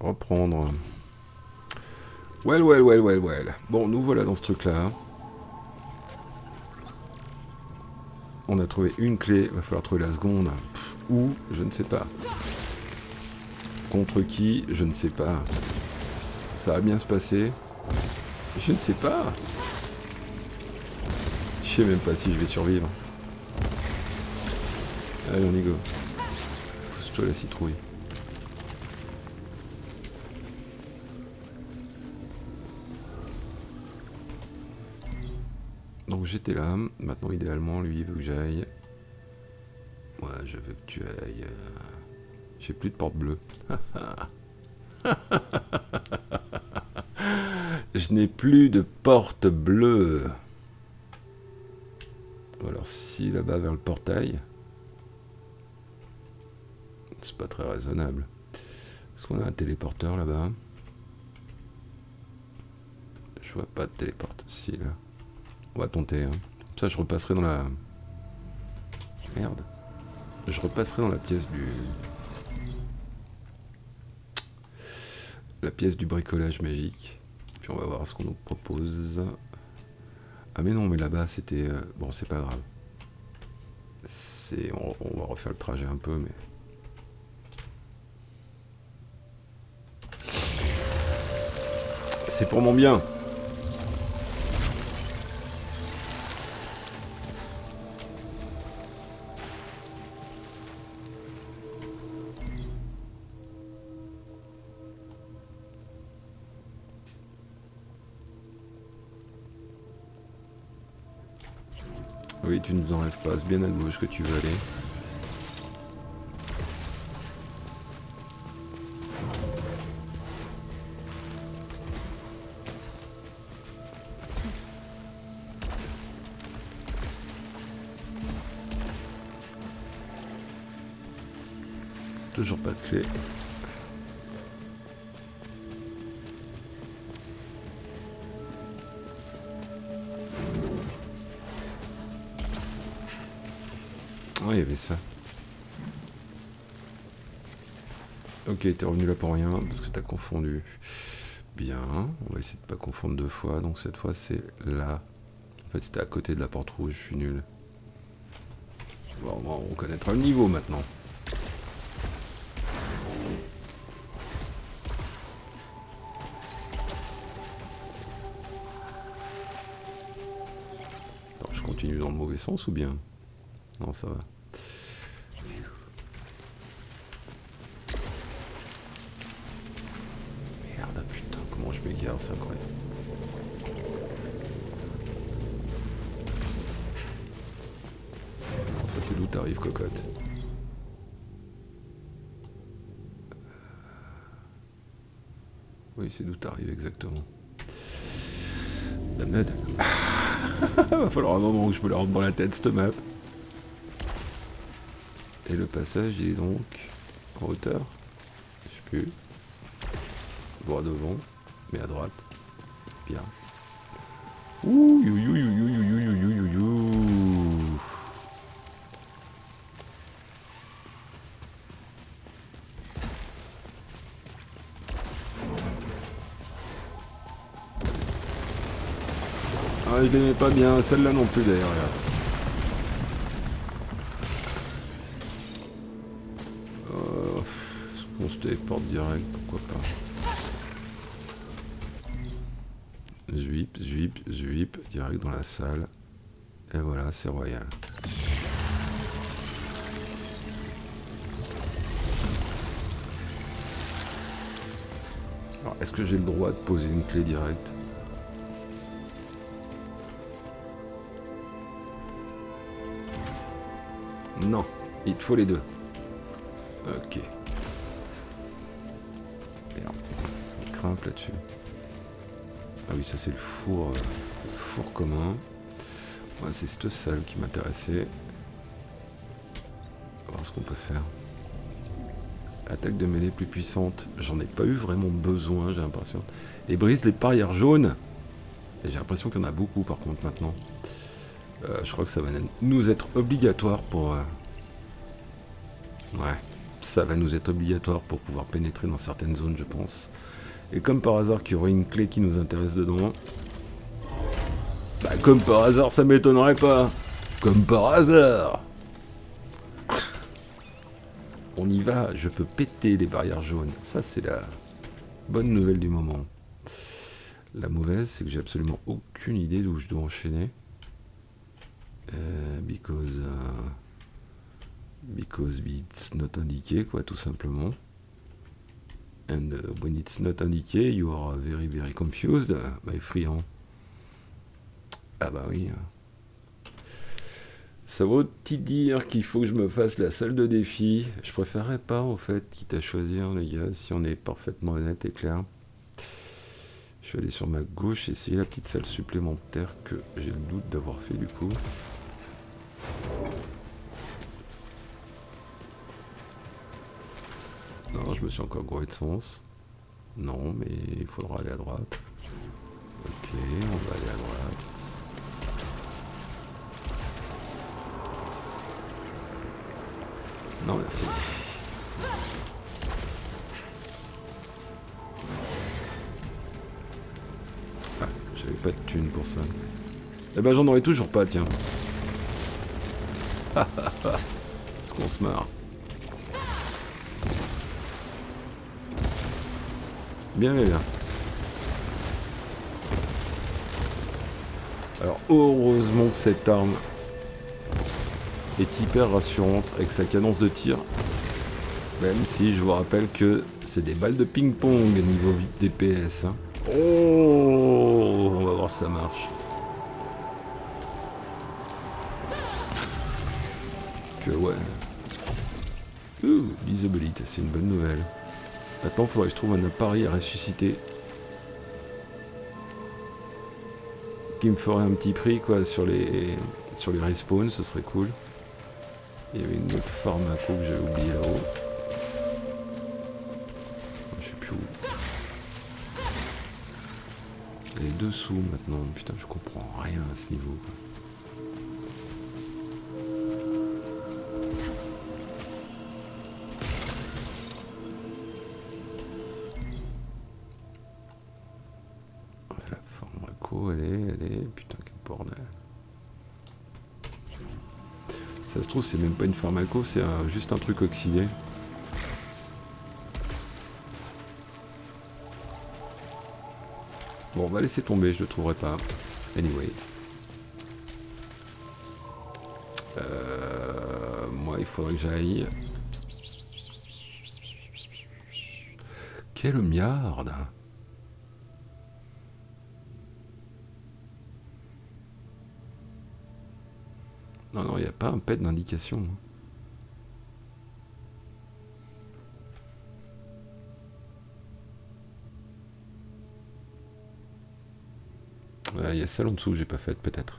Reprendre. Well, well, well, well, well. Bon, nous voilà dans ce truc-là. On a trouvé une clé, va falloir trouver la seconde. Pff, Où Je ne sais pas. Contre qui Je ne sais pas. Ça va bien se passer Je ne sais pas. Je sais même pas si je vais survivre. Allez, on y go. Pousse-toi la citrouille. J'étais là, maintenant idéalement lui il veut que j'aille. Ouais, je veux que tu ailles. euh, J'ai plus de porte bleue. je n'ai plus de porte bleue. Ou alors si là-bas vers le portail. C'est pas très raisonnable. Est-ce qu'on a un téléporteur là-bas? Je vois pas de téléporte. Si là. On va tenter. Hein. Comme ça je repasserai dans la... Merde. Je repasserai dans la pièce du... La pièce du bricolage magique. Puis on va voir ce qu'on nous propose. Ah mais non, mais là-bas c'était... euh, Bon, c'est pas grave. C'est... On, on va refaire le trajet un peu, mais... C'est pour mon bien. Oui, tu nous enlèves pas, c'est bien à gauche que tu veux aller. Toujours pas de clé. Il y avait ça. Ok, t'es revenu là pour rien, parce que t'as confondu. Bien, on va essayer de pas confondre deux fois, donc cette fois c'est là. En fait c'était à côté de la porte rouge, je suis nul. On connaîtra le niveau maintenant. Je continue dans le mauvais sens ou bien? Non, ça va. cocotte. Oui, c'est d'où t'arrives exactement. La mode. Va falloir un moment où je me la rentre dans la tête, cette map. Et le passage, il est donc en hauteur. Je sais plus. Devant, mais à droite. Bien. Ouh, je l'aimais pas bien, celle-là non plus d'ailleurs. Euh, on se téléporte direct, pourquoi pas. Zuip, zuip, zuip, direct dans la salle. Et voilà, c'est royal. Alors, est-ce que j'ai le droit de poser une clé directe? Non, il te faut les deux. Ok. Merde. Il grimpe là-dessus. Ah oui, ça c'est le four, euh, four commun. C'est cette salle qui m'intéressait. On va voir ce qu'on peut faire. Attaque de mêlée plus puissante. J'en ai pas eu vraiment besoin, j'ai l'impression. Et brise les barrières jaunes. J'ai l'impression qu'il y en a beaucoup par contre maintenant. Euh, je crois que ça va nous être obligatoire pour... Euh, ouais, ça va nous être obligatoire pour pouvoir pénétrer dans certaines zones, je pense. Et comme par hasard qu'il y aurait une clé qui nous intéresse dedans. Bah comme par hasard, ça m'étonnerait pas. Comme par hasard. On y va, je peux péter les barrières jaunes. Ça, c'est la bonne nouvelle du moment. La mauvaise, c'est que j'ai absolument aucune idée d'où je dois enchaîner. Euh, because, uh, because it's not indiqué, quoi, tout simplement. And uh, when it's not indiqué, you are very very confused, my friend. Ah bah oui. Ça vaut t'y dire qu'il faut que je me fasse la salle de défi? Je préférerais pas, en fait, quitte à choisir, les gars, si on est parfaitement honnête et clair. Je vais aller sur ma gauche essayer la petite salle supplémentaire que j'ai le doute d'avoir fait du coup. Je me suis encore gouré de sens. Non, mais il faudra aller à droite. Ok, on va aller à droite. Non, merci. Ah, j'avais pas de thune pour ça. Eh ben j'en aurais toujours pas, tiens. Est-ce qu'on se marre Alors, heureusement que cette arme est hyper rassurante avec sa cadence de tir. Même si je vous rappelle que c'est des balles de ping-pong niveau DPS. Hein. Oh, on va voir si ça marche. Que ouais. Ouh, visibilité, c'est une bonne nouvelle. Maintenant, il faudrait que je trouve un appareil à ressusciter. Qui me ferait un petit prix quoi sur les sur les respawns, ce serait cool. Il y avait une autre que j'avais oublié là-haut. Je sais plus où. Est dessous maintenant. Putain, je comprends rien à ce niveau. Trouve, c'est même pas une pharmaco, c'est juste un truc oxydé. Bon, on va laisser tomber, je le trouverai pas. Anyway. Euh, moi, il faudrait que j'aille... Quelle miarde Non, non, il n'y a pas un pet d'indication. Il y a celle en dessous que j'ai pas faite, peut-être.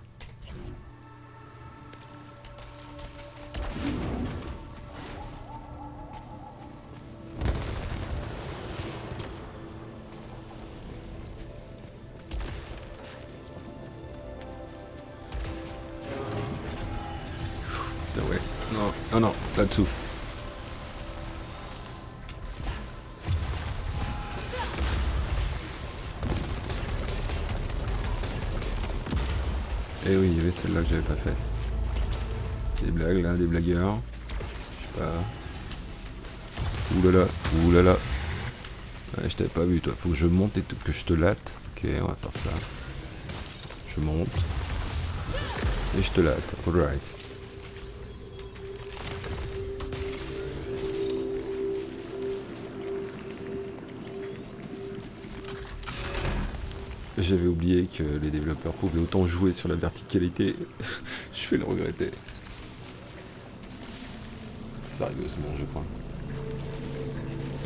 Non, non, là-dessous. Eh oui, il y avait celle-là que j'avais pas faite. Des blagues là, des blagueurs. Je sais pas. Oulala, oulala. Je t'avais pas vu toi. Faut que je monte et que je te latte. Ok, on va faire ça. Je monte. Et je te latte. Alright. J'avais oublié que les développeurs pouvaient autant jouer sur la verticalité. je vais le regretter. Sérieusement, je crois.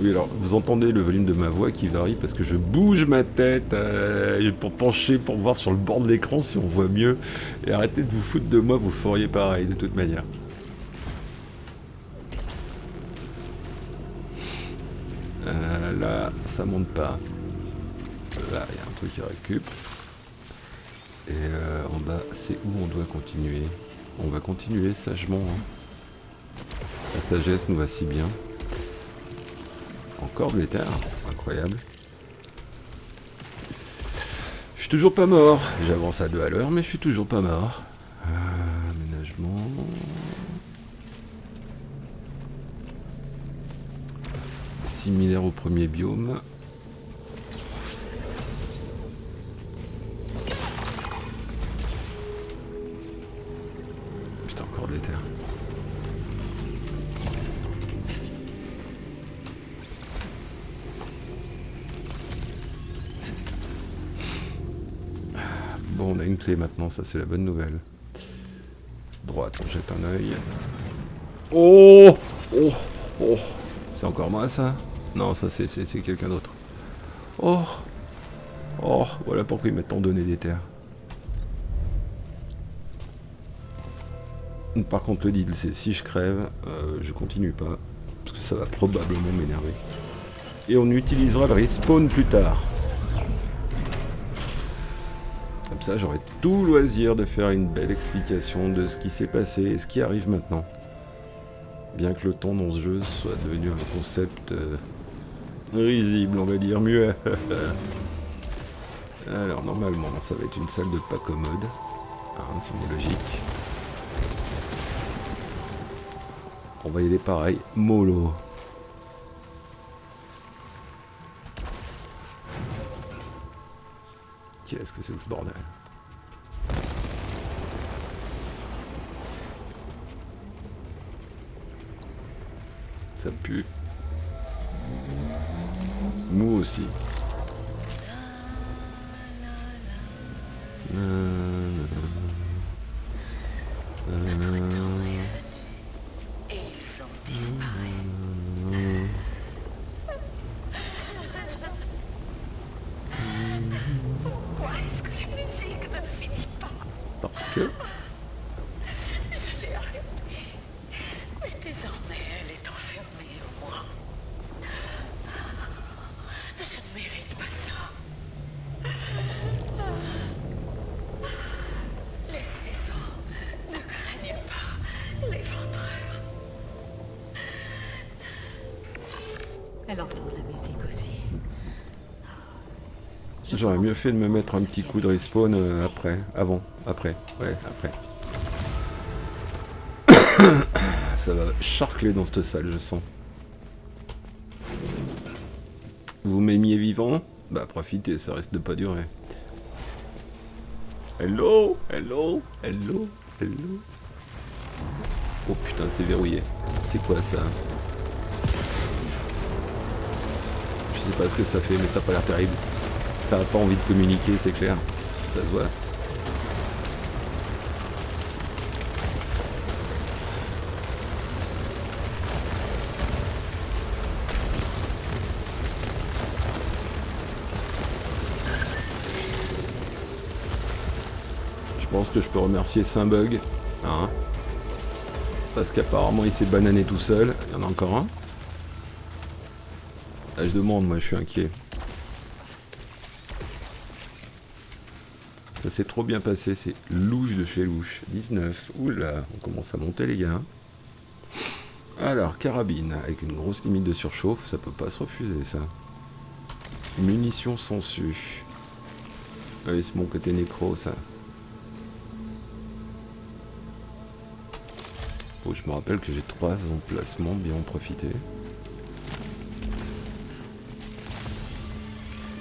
Oui, alors, vous entendez le volume de ma voix qui varie parce que je bouge ma tête euh, pour pencher, pour voir sur le bord de l'écran si on voit mieux. Et arrêtez de vous foutre de moi, vous feriez pareil de toute manière. Euh, là, ça monte pas. Il y a un truc qui récup. Et euh, en bas, c'est où on doit continuer? On va continuer sagement. hein. La sagesse nous va si bien. Encore de l'éther, incroyable. Je suis toujours pas mort. J'avance à deux à l'heure, mais je suis toujours pas mort. Euh, aménagement. Similaire au premier biome. Maintenant, ça c'est la bonne nouvelle. Droite, on jette un œil. Oh Oh Oh C'est encore moi ça? Non, ça c'est quelqu'un d'autre. Oh Oh Voilà pourquoi ils m'ont tant donné des terres. Par contre, le deal, c'est si je crève, euh, je continue pas. Parce que ça va probablement m'énerver. Et on utilisera le respawn plus tard. Ça, j'aurai tout loisir de faire une belle explication de ce qui s'est passé et ce qui arrive maintenant. Bien que le temps dans ce jeu soit devenu un concept euh, risible, on va dire mieux. Alors, normalement, ça va être une salle de pas commode. Hein, si on est logique. On va y aller pareil, mollo. Qu'est-ce que c'est que ce bordel? Ça pue. Mou aussi. Et J'aurais mieux fait de me mettre un petit coup de respawn euh, après, avant, après, ouais, après. Ça va charcler dans cette salle, je sens. Vous m'aimiez vivant? Bah profitez, ça risque de pas durer. Hello? Hello? Hello? Hello? Oh putain, c'est verrouillé. C'est quoi ça? Je sais pas ce que ça fait, mais ça a pas l'air terrible. Ça a pas envie de communiquer, c'est clair. Ça se voit. Je pense que je peux remercier Saint-Bug. Hein Parce qu'apparemment il s'est banané tout seul. Il y en a encore un. Là, je demande, moi je suis inquiet. Ça s'est trop bien passé, c'est louche de chez louche. 19. Oula, on commence à monter les gars. Alors, carabine, avec une grosse limite de surchauffe, ça peut pas se refuser ça. Munitions sensu. Allez, c'est mon côté nécro ça. Oh, je me rappelle que j'ai trois emplacements, bien en profiter.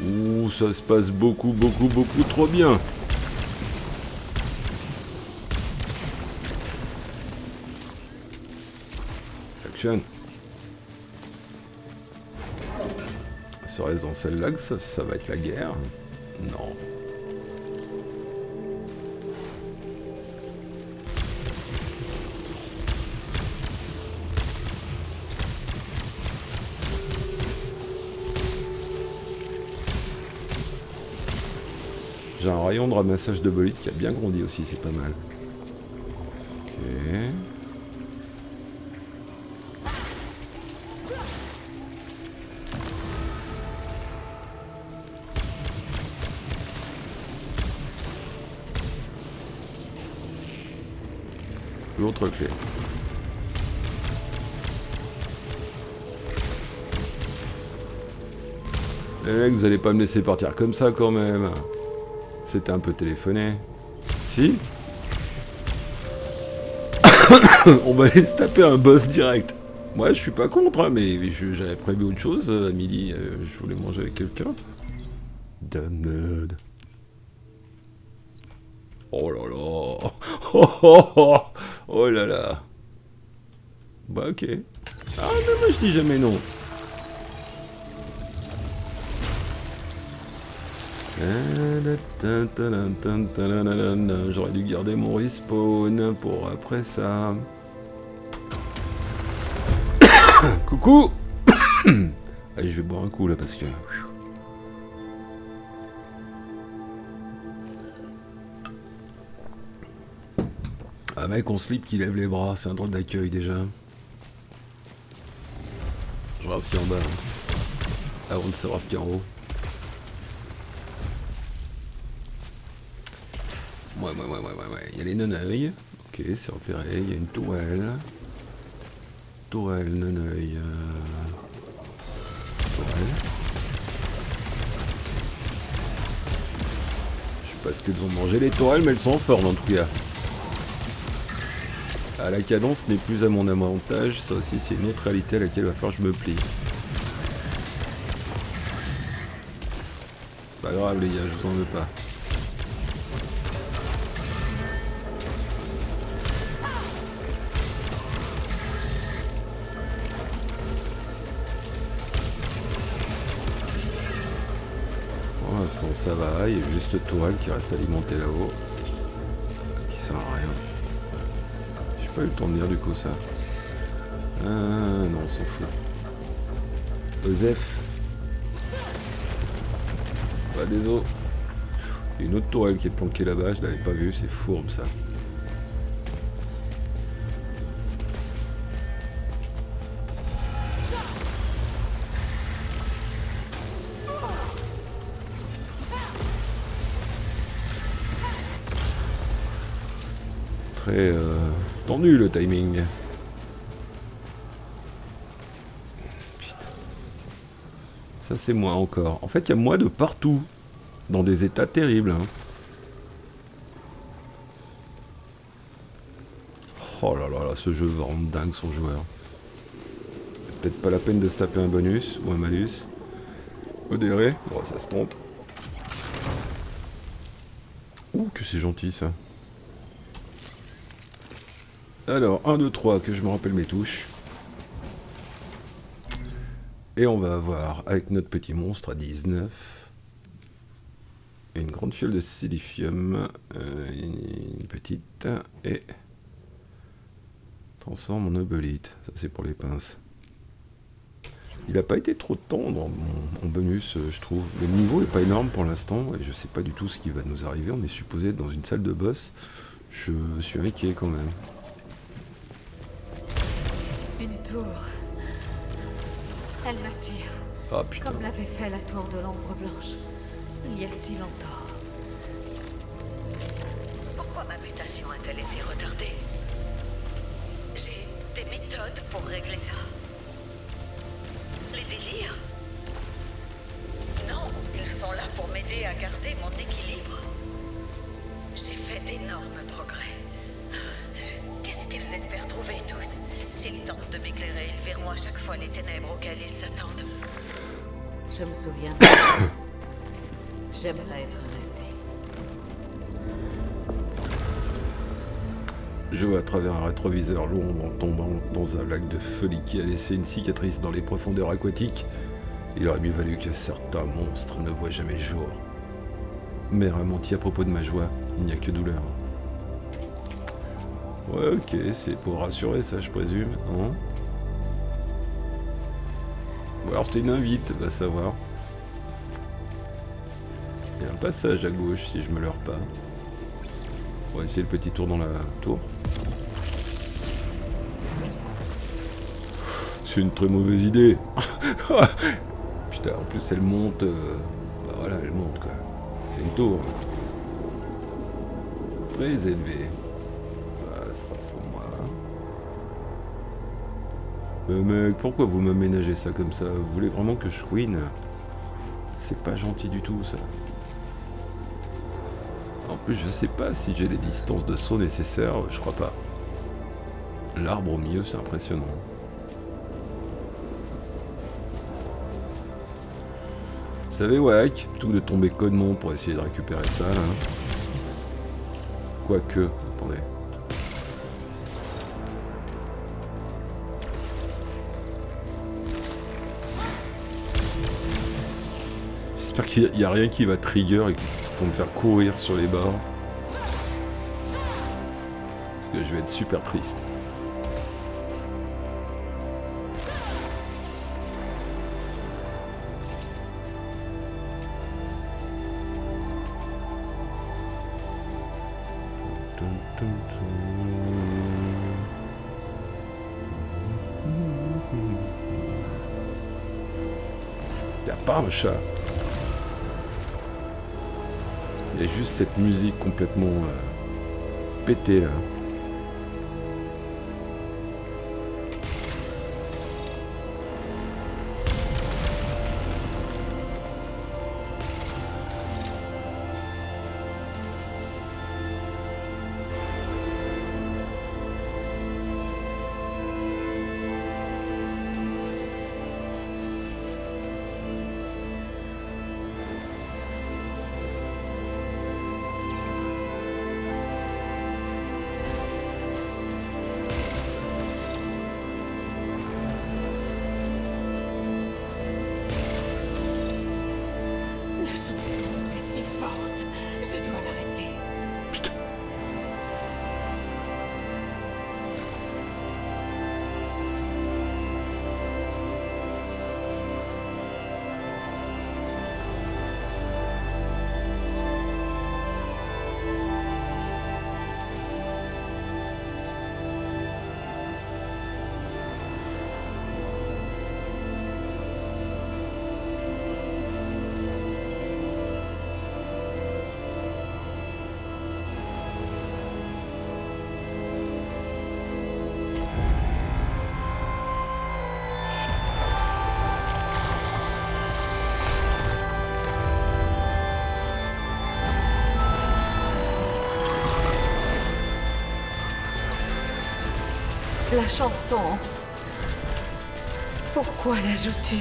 Ouh, ça se passe beaucoup, beaucoup, beaucoup trop bien. Serait-ce dans celle-là que ça, ça va être la guerre Non. J'ai un rayon de ramassage de bolide qui a bien grandi aussi, c'est pas mal. L'autre clé. Mecs, vous allez pas me laisser partir comme ça quand même. C'était un peu téléphoné. Si On va aller se taper un boss direct. Moi, je suis pas contre, hein, mais j'avais prévu autre chose euh, à midi. euh, je voulais manger avec quelqu'un. Damned. Oh là là. Oh, oh, oh. Oh là là. Bah ok. Ah non, moi je dis jamais non. J'aurais dû garder mon respawn pour après ça. Coucou je vais boire un coup là parce que... Un mec en slip qui lève les bras, c'est un drôle d'accueil déjà. Je regarde ce qu'il y a en bas. hein. Avant de savoir ce qu'il y a en haut. Ouais, ouais, ouais, ouais, ouais, ouais. Il y a les neneuils. Ok, c'est repéré. Il y a une tourelle. Tourelle, neneuil. euh, Tourelle. Je sais pas ce qu'elles ont mangé les tourelles, mais elles sont en forme en tout cas. Ah, la cadence n'est plus à mon avantage. Ça aussi, c'est une autre réalité à laquelle il va falloir que je me plie. C'est pas grave, les gars, je vous en veux pas. Pour l'instant ça va, il y a juste le tourelle qui reste alimenté là-haut. Qui sert à rien. Pas eu le temps de dire du coup ça. Ah non, on s'en fout. Osef. Pas des os. Une autre tourelle qui est planquée là-bas, je l'avais pas vu, c'est fourbe ça. Très euh, tendu le timing. Ça c'est moi encore. En fait il y a moi de partout. Dans des états terribles. hein. Oh là là là, ce jeu va rendre dingue son joueur. Peut-être pas la peine de se taper un bonus ou un malus. Modéré, bon ça se tente. Ouh que c'est gentil ça. Alors, 1, 2, 3, que je me rappelle mes touches. Et on va avoir, avec notre petit monstre à 19, une grande fiole de silicium, euh, une petite, et transforme en obelite. Ça, c'est pour les pinces. Il n'a pas été trop tendre en, bonus, euh, je trouve. Le niveau est pas énorme pour l'instant, et je sais pas du tout ce qui va nous arriver. On est supposé être dans une salle de boss. Je suis inquiet quand même. Tour. Elle m'attire, Ah comme l'avait fait la tour de l'ombre blanche, il y a si longtemps. Pourquoi ma mutation a-t-elle été retardée? J'ai des méthodes pour régler ça. Les délires? Non, ils sont là pour m'aider à garder mon équilibre. J'ai fait d'énormes progrès. Qu'ils espèrent trouver tous Rappelez-moi chaque fois les ténèbres auxquelles ils s'attendent. Je me souviens. J'aimerais être resté. Je vois à travers un rétroviseur l'ombre en tombant dans un lac de folie qui a laissé une cicatrice dans les profondeurs aquatiques. Il aurait mieux valu que certains monstres ne voient jamais le jour. Mère a menti à propos de ma joie, il n'y a que douleur. Ouais, ok, c'est pour rassurer ça, je présume, non Ou alors c'était une invite, va savoir. Il y a un passage à gauche si je me leurre pas. On va essayer le petit tour dans la tour. C'est une très mauvaise idée. Putain, en plus elle monte. euh, Bah voilà, elle monte quoi. C'est une tour. Très élevée. Mais mec, pourquoi vous m'aménagez ça comme ça Vous voulez vraiment que je chouine C'est pas gentil du tout ça. En plus, je sais pas si j'ai les distances de saut nécessaires, je crois pas. L'arbre au milieu, c'est impressionnant. Vous savez, Wack, plutôt que de tomber connement pour essayer de récupérer ça, là. Quoique, J'espère qu'il n'y a, rien qui va trigger et vont me faire courir sur les bords. Parce que je vais être super triste. Tum, tum, tum. Y a pas un chat. Juste cette musique complètement euh, pétée là. La chanson. Pourquoi la joues-tu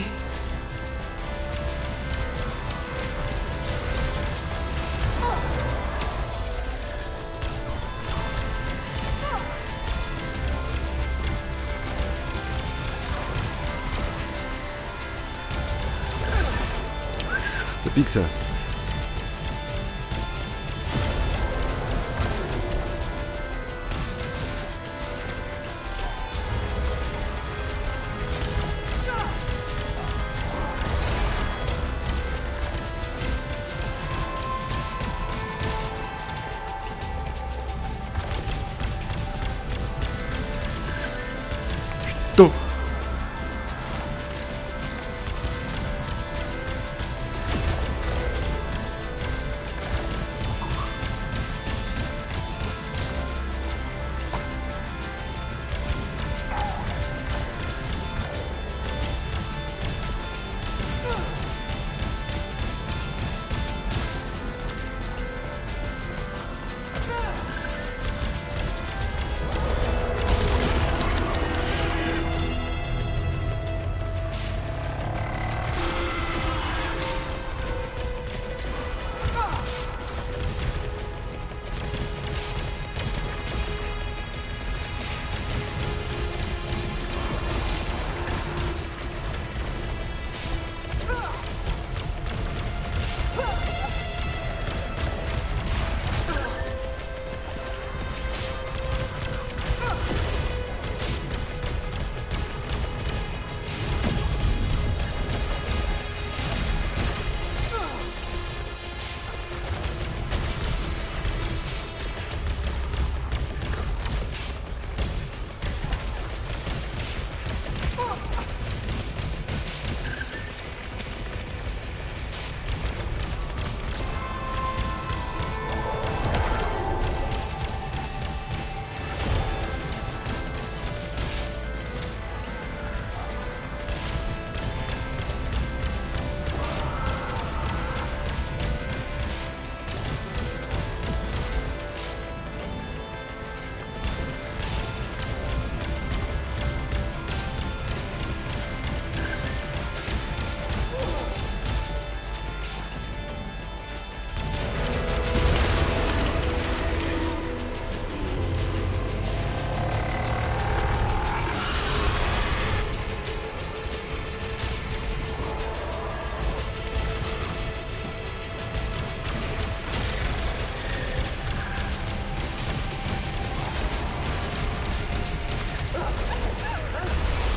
Ça pique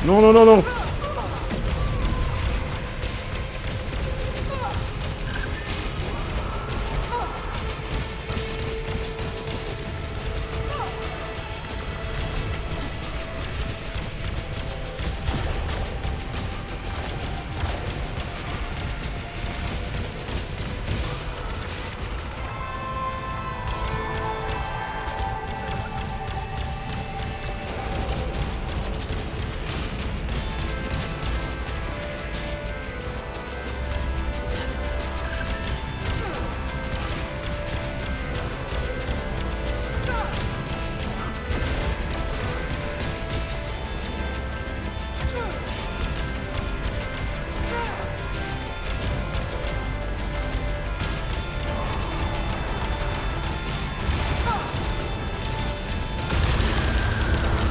Non, non, non, non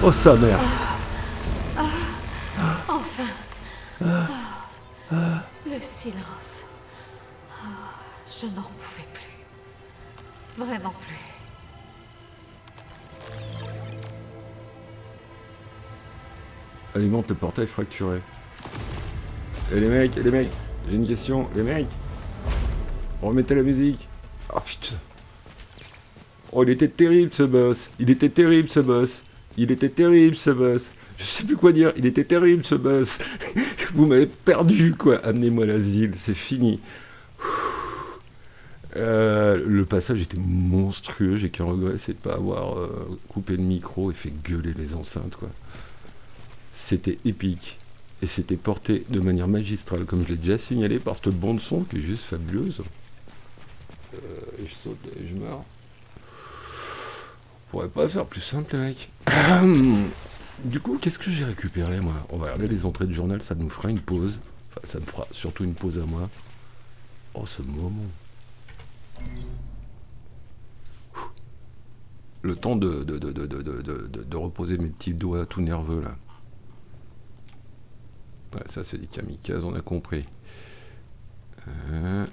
Oh sa mère Enfin Le silence. Oh, je n'en pouvais plus. Vraiment plus. Alimente le portail fracturé. Et les mecs, les mecs, j'ai une question, les mecs Remettez la musique Oh putain Oh il était terrible ce boss Il était terrible ce boss Il était terrible ce boss Je sais plus quoi dire, il était terrible ce boss Vous m'avez perdu quoi Amenez-moi l'asile, c'est fini Euh, le passage était monstrueux, j'ai qu'un regret, c'est de pas avoir euh, coupé le micro et fait gueuler les enceintes quoi. C'était épique. Et c'était porté de manière magistrale, comme je l'ai déjà signalé, par cette bande son qui est juste fabuleuse. Euh, je saute et je meurs. On pourrait pas faire plus simple, mecs. du coup, qu'est-ce que j'ai récupéré, moi? On va regarder les entrées de journal, ça nous fera une pause. Enfin, ça me fera surtout une pause à moi. Oh, ce moment. Le temps de, de, de, de- de reposer mes petits doigts tout nerveux, là. Ouais, ça c'est des kamikazes, on a compris. Euh,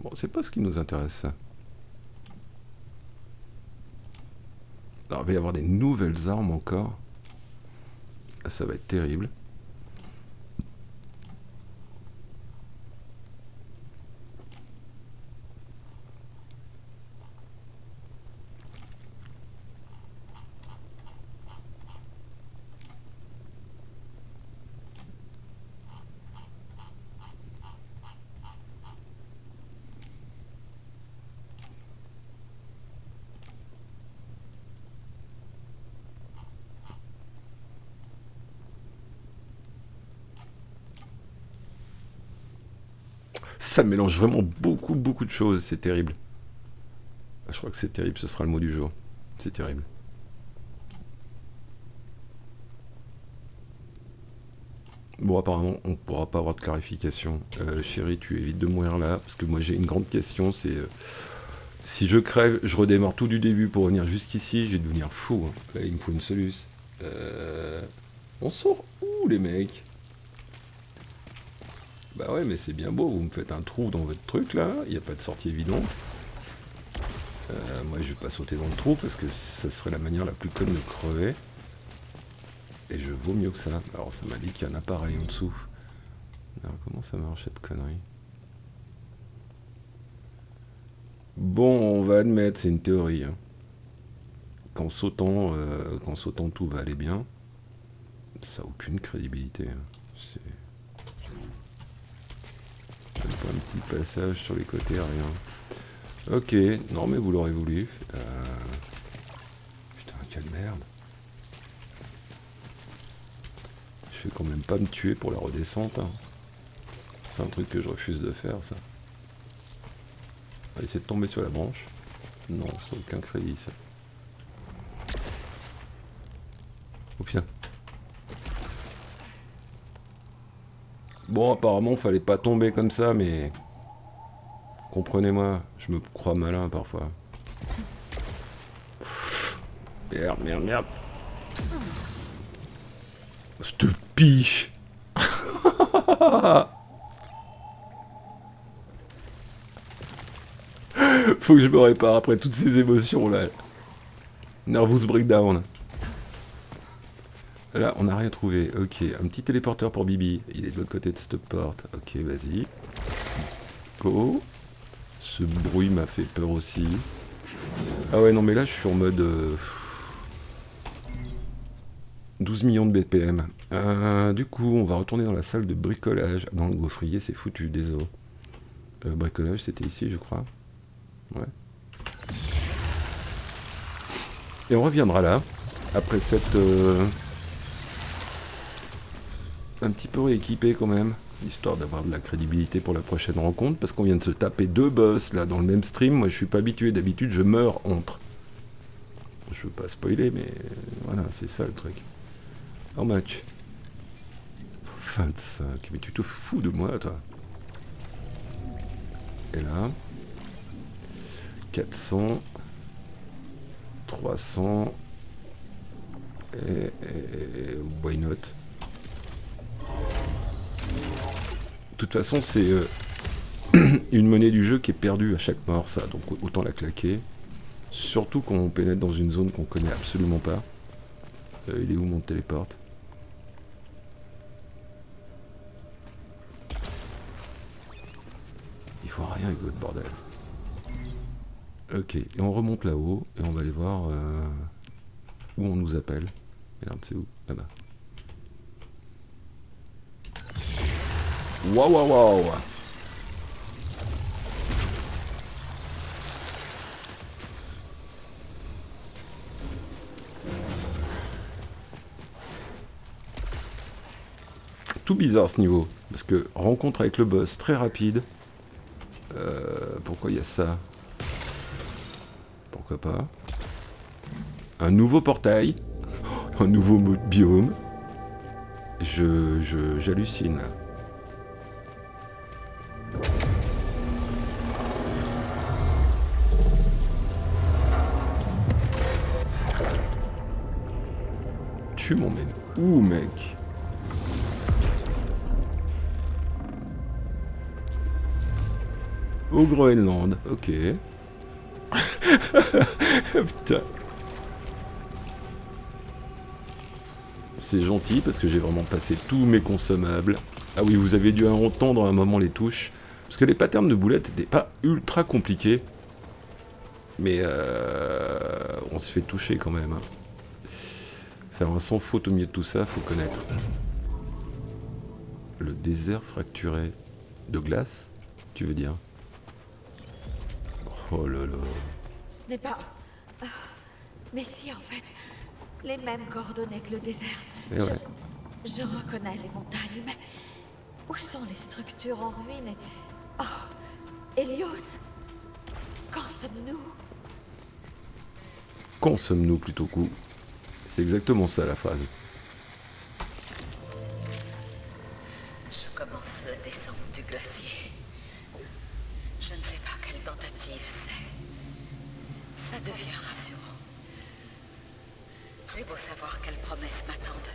Bon, c'est pas ce qui nous intéresse ça. Alors, il va y avoir des nouvelles armes encore. Ça va être terrible. Ça mélange vraiment beaucoup, beaucoup de choses. C'est terrible. Ah, Je crois que c'est terrible, ce sera le mot du jour. C'est terrible. Bon, apparemment, on pourra pas avoir de clarification. Euh, chérie, tu évites de mourir là, parce que moi j'ai une grande question, c'est... euh, si je crève, je redémarre tout du début pour venir jusqu'ici, je vais devenir fou. hein. Là, il me faut une soluce. Euh, On sort où, les mecs? Bah ouais, mais c'est bien beau, vous me faites un trou dans votre truc, là, il n'y a pas de sortie évidente. Euh, moi, je vais pas sauter dans le trou, parce que ça serait la manière la plus conne de crever. Et je vaux mieux que ça. Alors, ça m'a dit qu'il y a un appareil en dessous. Alors, comment ça marche, cette connerie? Bon, on va admettre, c'est une théorie. hein. Qu'en sautant, euh, sautant, tout va aller bien. Ça n'a aucune crédibilité. hein. C'est... Pas un petit passage sur les côtés, rien. Ok, non mais vous l'aurez voulu. Euh, Putain, quelle merde. Je vais quand même pas me tuer pour la redescente. hein. C'est un truc que je refuse de faire, ça. On va essayer de tomber sur la branche. Non, n'a aucun crédit, ça. Oh putain. Bon, apparemment, fallait pas tomber comme ça, mais... Comprenez-moi, je me crois malin parfois. Merde, merde, merde. Cette piche Faut que je me répare après toutes ces émotions là. Nervous breakdown. Là, on n'a rien trouvé. Ok, un petit téléporteur pour Bibi. Il est de l'autre côté de cette porte. Ok, vas-y. Go. Ce bruit m'a fait peur aussi. Ah ouais, non, mais là, je suis en mode... euh, 12 millions de BPM. Euh, du coup, on va retourner dans la salle de bricolage. Dans le gaufrier, c'est foutu, désolé. Euh, bricolage, c'était ici, je crois. Ouais. Et on reviendra là, après cette... euh, un petit peu rééquipé quand même, histoire d'avoir de la crédibilité pour la prochaine rencontre, parce qu'on vient de se taper deux boss là dans le même stream. Moi, je suis pas habitué. D'habitude, je meurs entre. Je veux pas spoiler, mais voilà, c'est ça le truc. En match. 25. Mais tu te fous de moi, toi. Et là. 400. 300. Et, et- et- why not? De toute façon, c'est euh, une monnaie du jeu qui est perdue à chaque mort, ça. Donc autant la claquer. Surtout quand on pénètre dans une zone qu'on connaît absolument pas. Euh, il est où mon téléporte? Il faut rien avec votre bordel. Ok, et on remonte là-haut et on va aller voir euh, où on nous appelle. Merde, c'est où? Là-bas. Waouh waouh waouh Tout bizarre ce niveau, parce que rencontre avec le boss très rapide. Euh, pourquoi il y a ça? Pourquoi pas? Un nouveau portail, un nouveau biome. Je, je, j'hallucine. Tu m'emmènes où, mec? Au Groenland, ok. Putain. C'est gentil parce que j'ai vraiment passé tous mes consommables. Ah oui, vous avez dû entendre à un moment les touches. Parce que les patterns de boulettes n'étaient pas ultra compliqués. Mais euh, on se fait toucher quand même. hein. Faire un sans faute au milieu de tout ça, faut connaître. Le désert fracturé de glace, tu veux dire? Oh là là. Ce n'est pas... Ah, Mais si, en fait. Les mêmes coordonnées que le désert. Je... ouais. je reconnais les montagnes, mais... Où sont les structures en ruine et... Oh Hélios Quand sommes-nous? Quand sommes-nous plutôt coup C'est exactement ça la phrase. Je commence la descente du glacier. Je ne sais pas quelle tentative c'est. Ça devient rassurant. J'ai beau savoir quelles promesses m'attendent.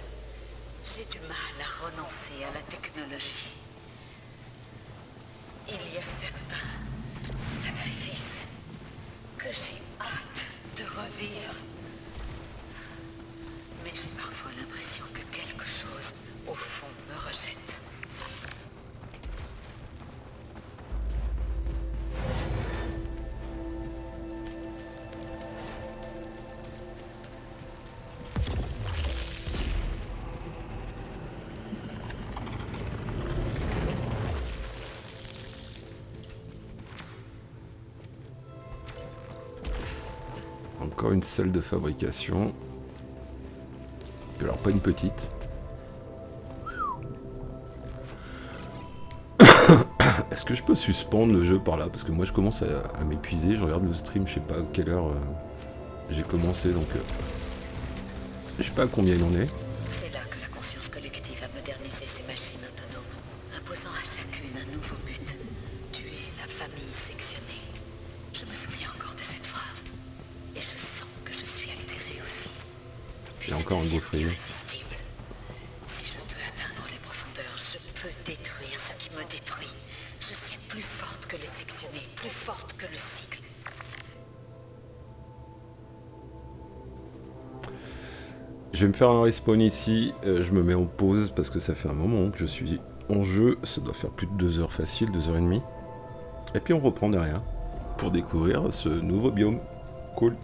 J'ai du mal à renoncer à la technologie. Il y a certains sacrifices que j'ai hâte de revivre. Mais j'ai parfois l'impression que quelque chose, au fond, me rejette. Une salle de fabrication. Alors pas une petite. Est-ce que je peux suspendre le jeu par là? Parce que moi je commence à, à m'épuiser. Je regarde le stream, je sais pas à quelle heure euh, j'ai commencé donc. euh, je sais pas à combien il en est. faire un respawn ici. euh, je me mets en pause parce que ça fait un moment que je suis en jeu. Ça doit faire plus de 2 heures facile, 2 heures et demie. Et puis on reprend derrière pour découvrir ce nouveau biome. Cool.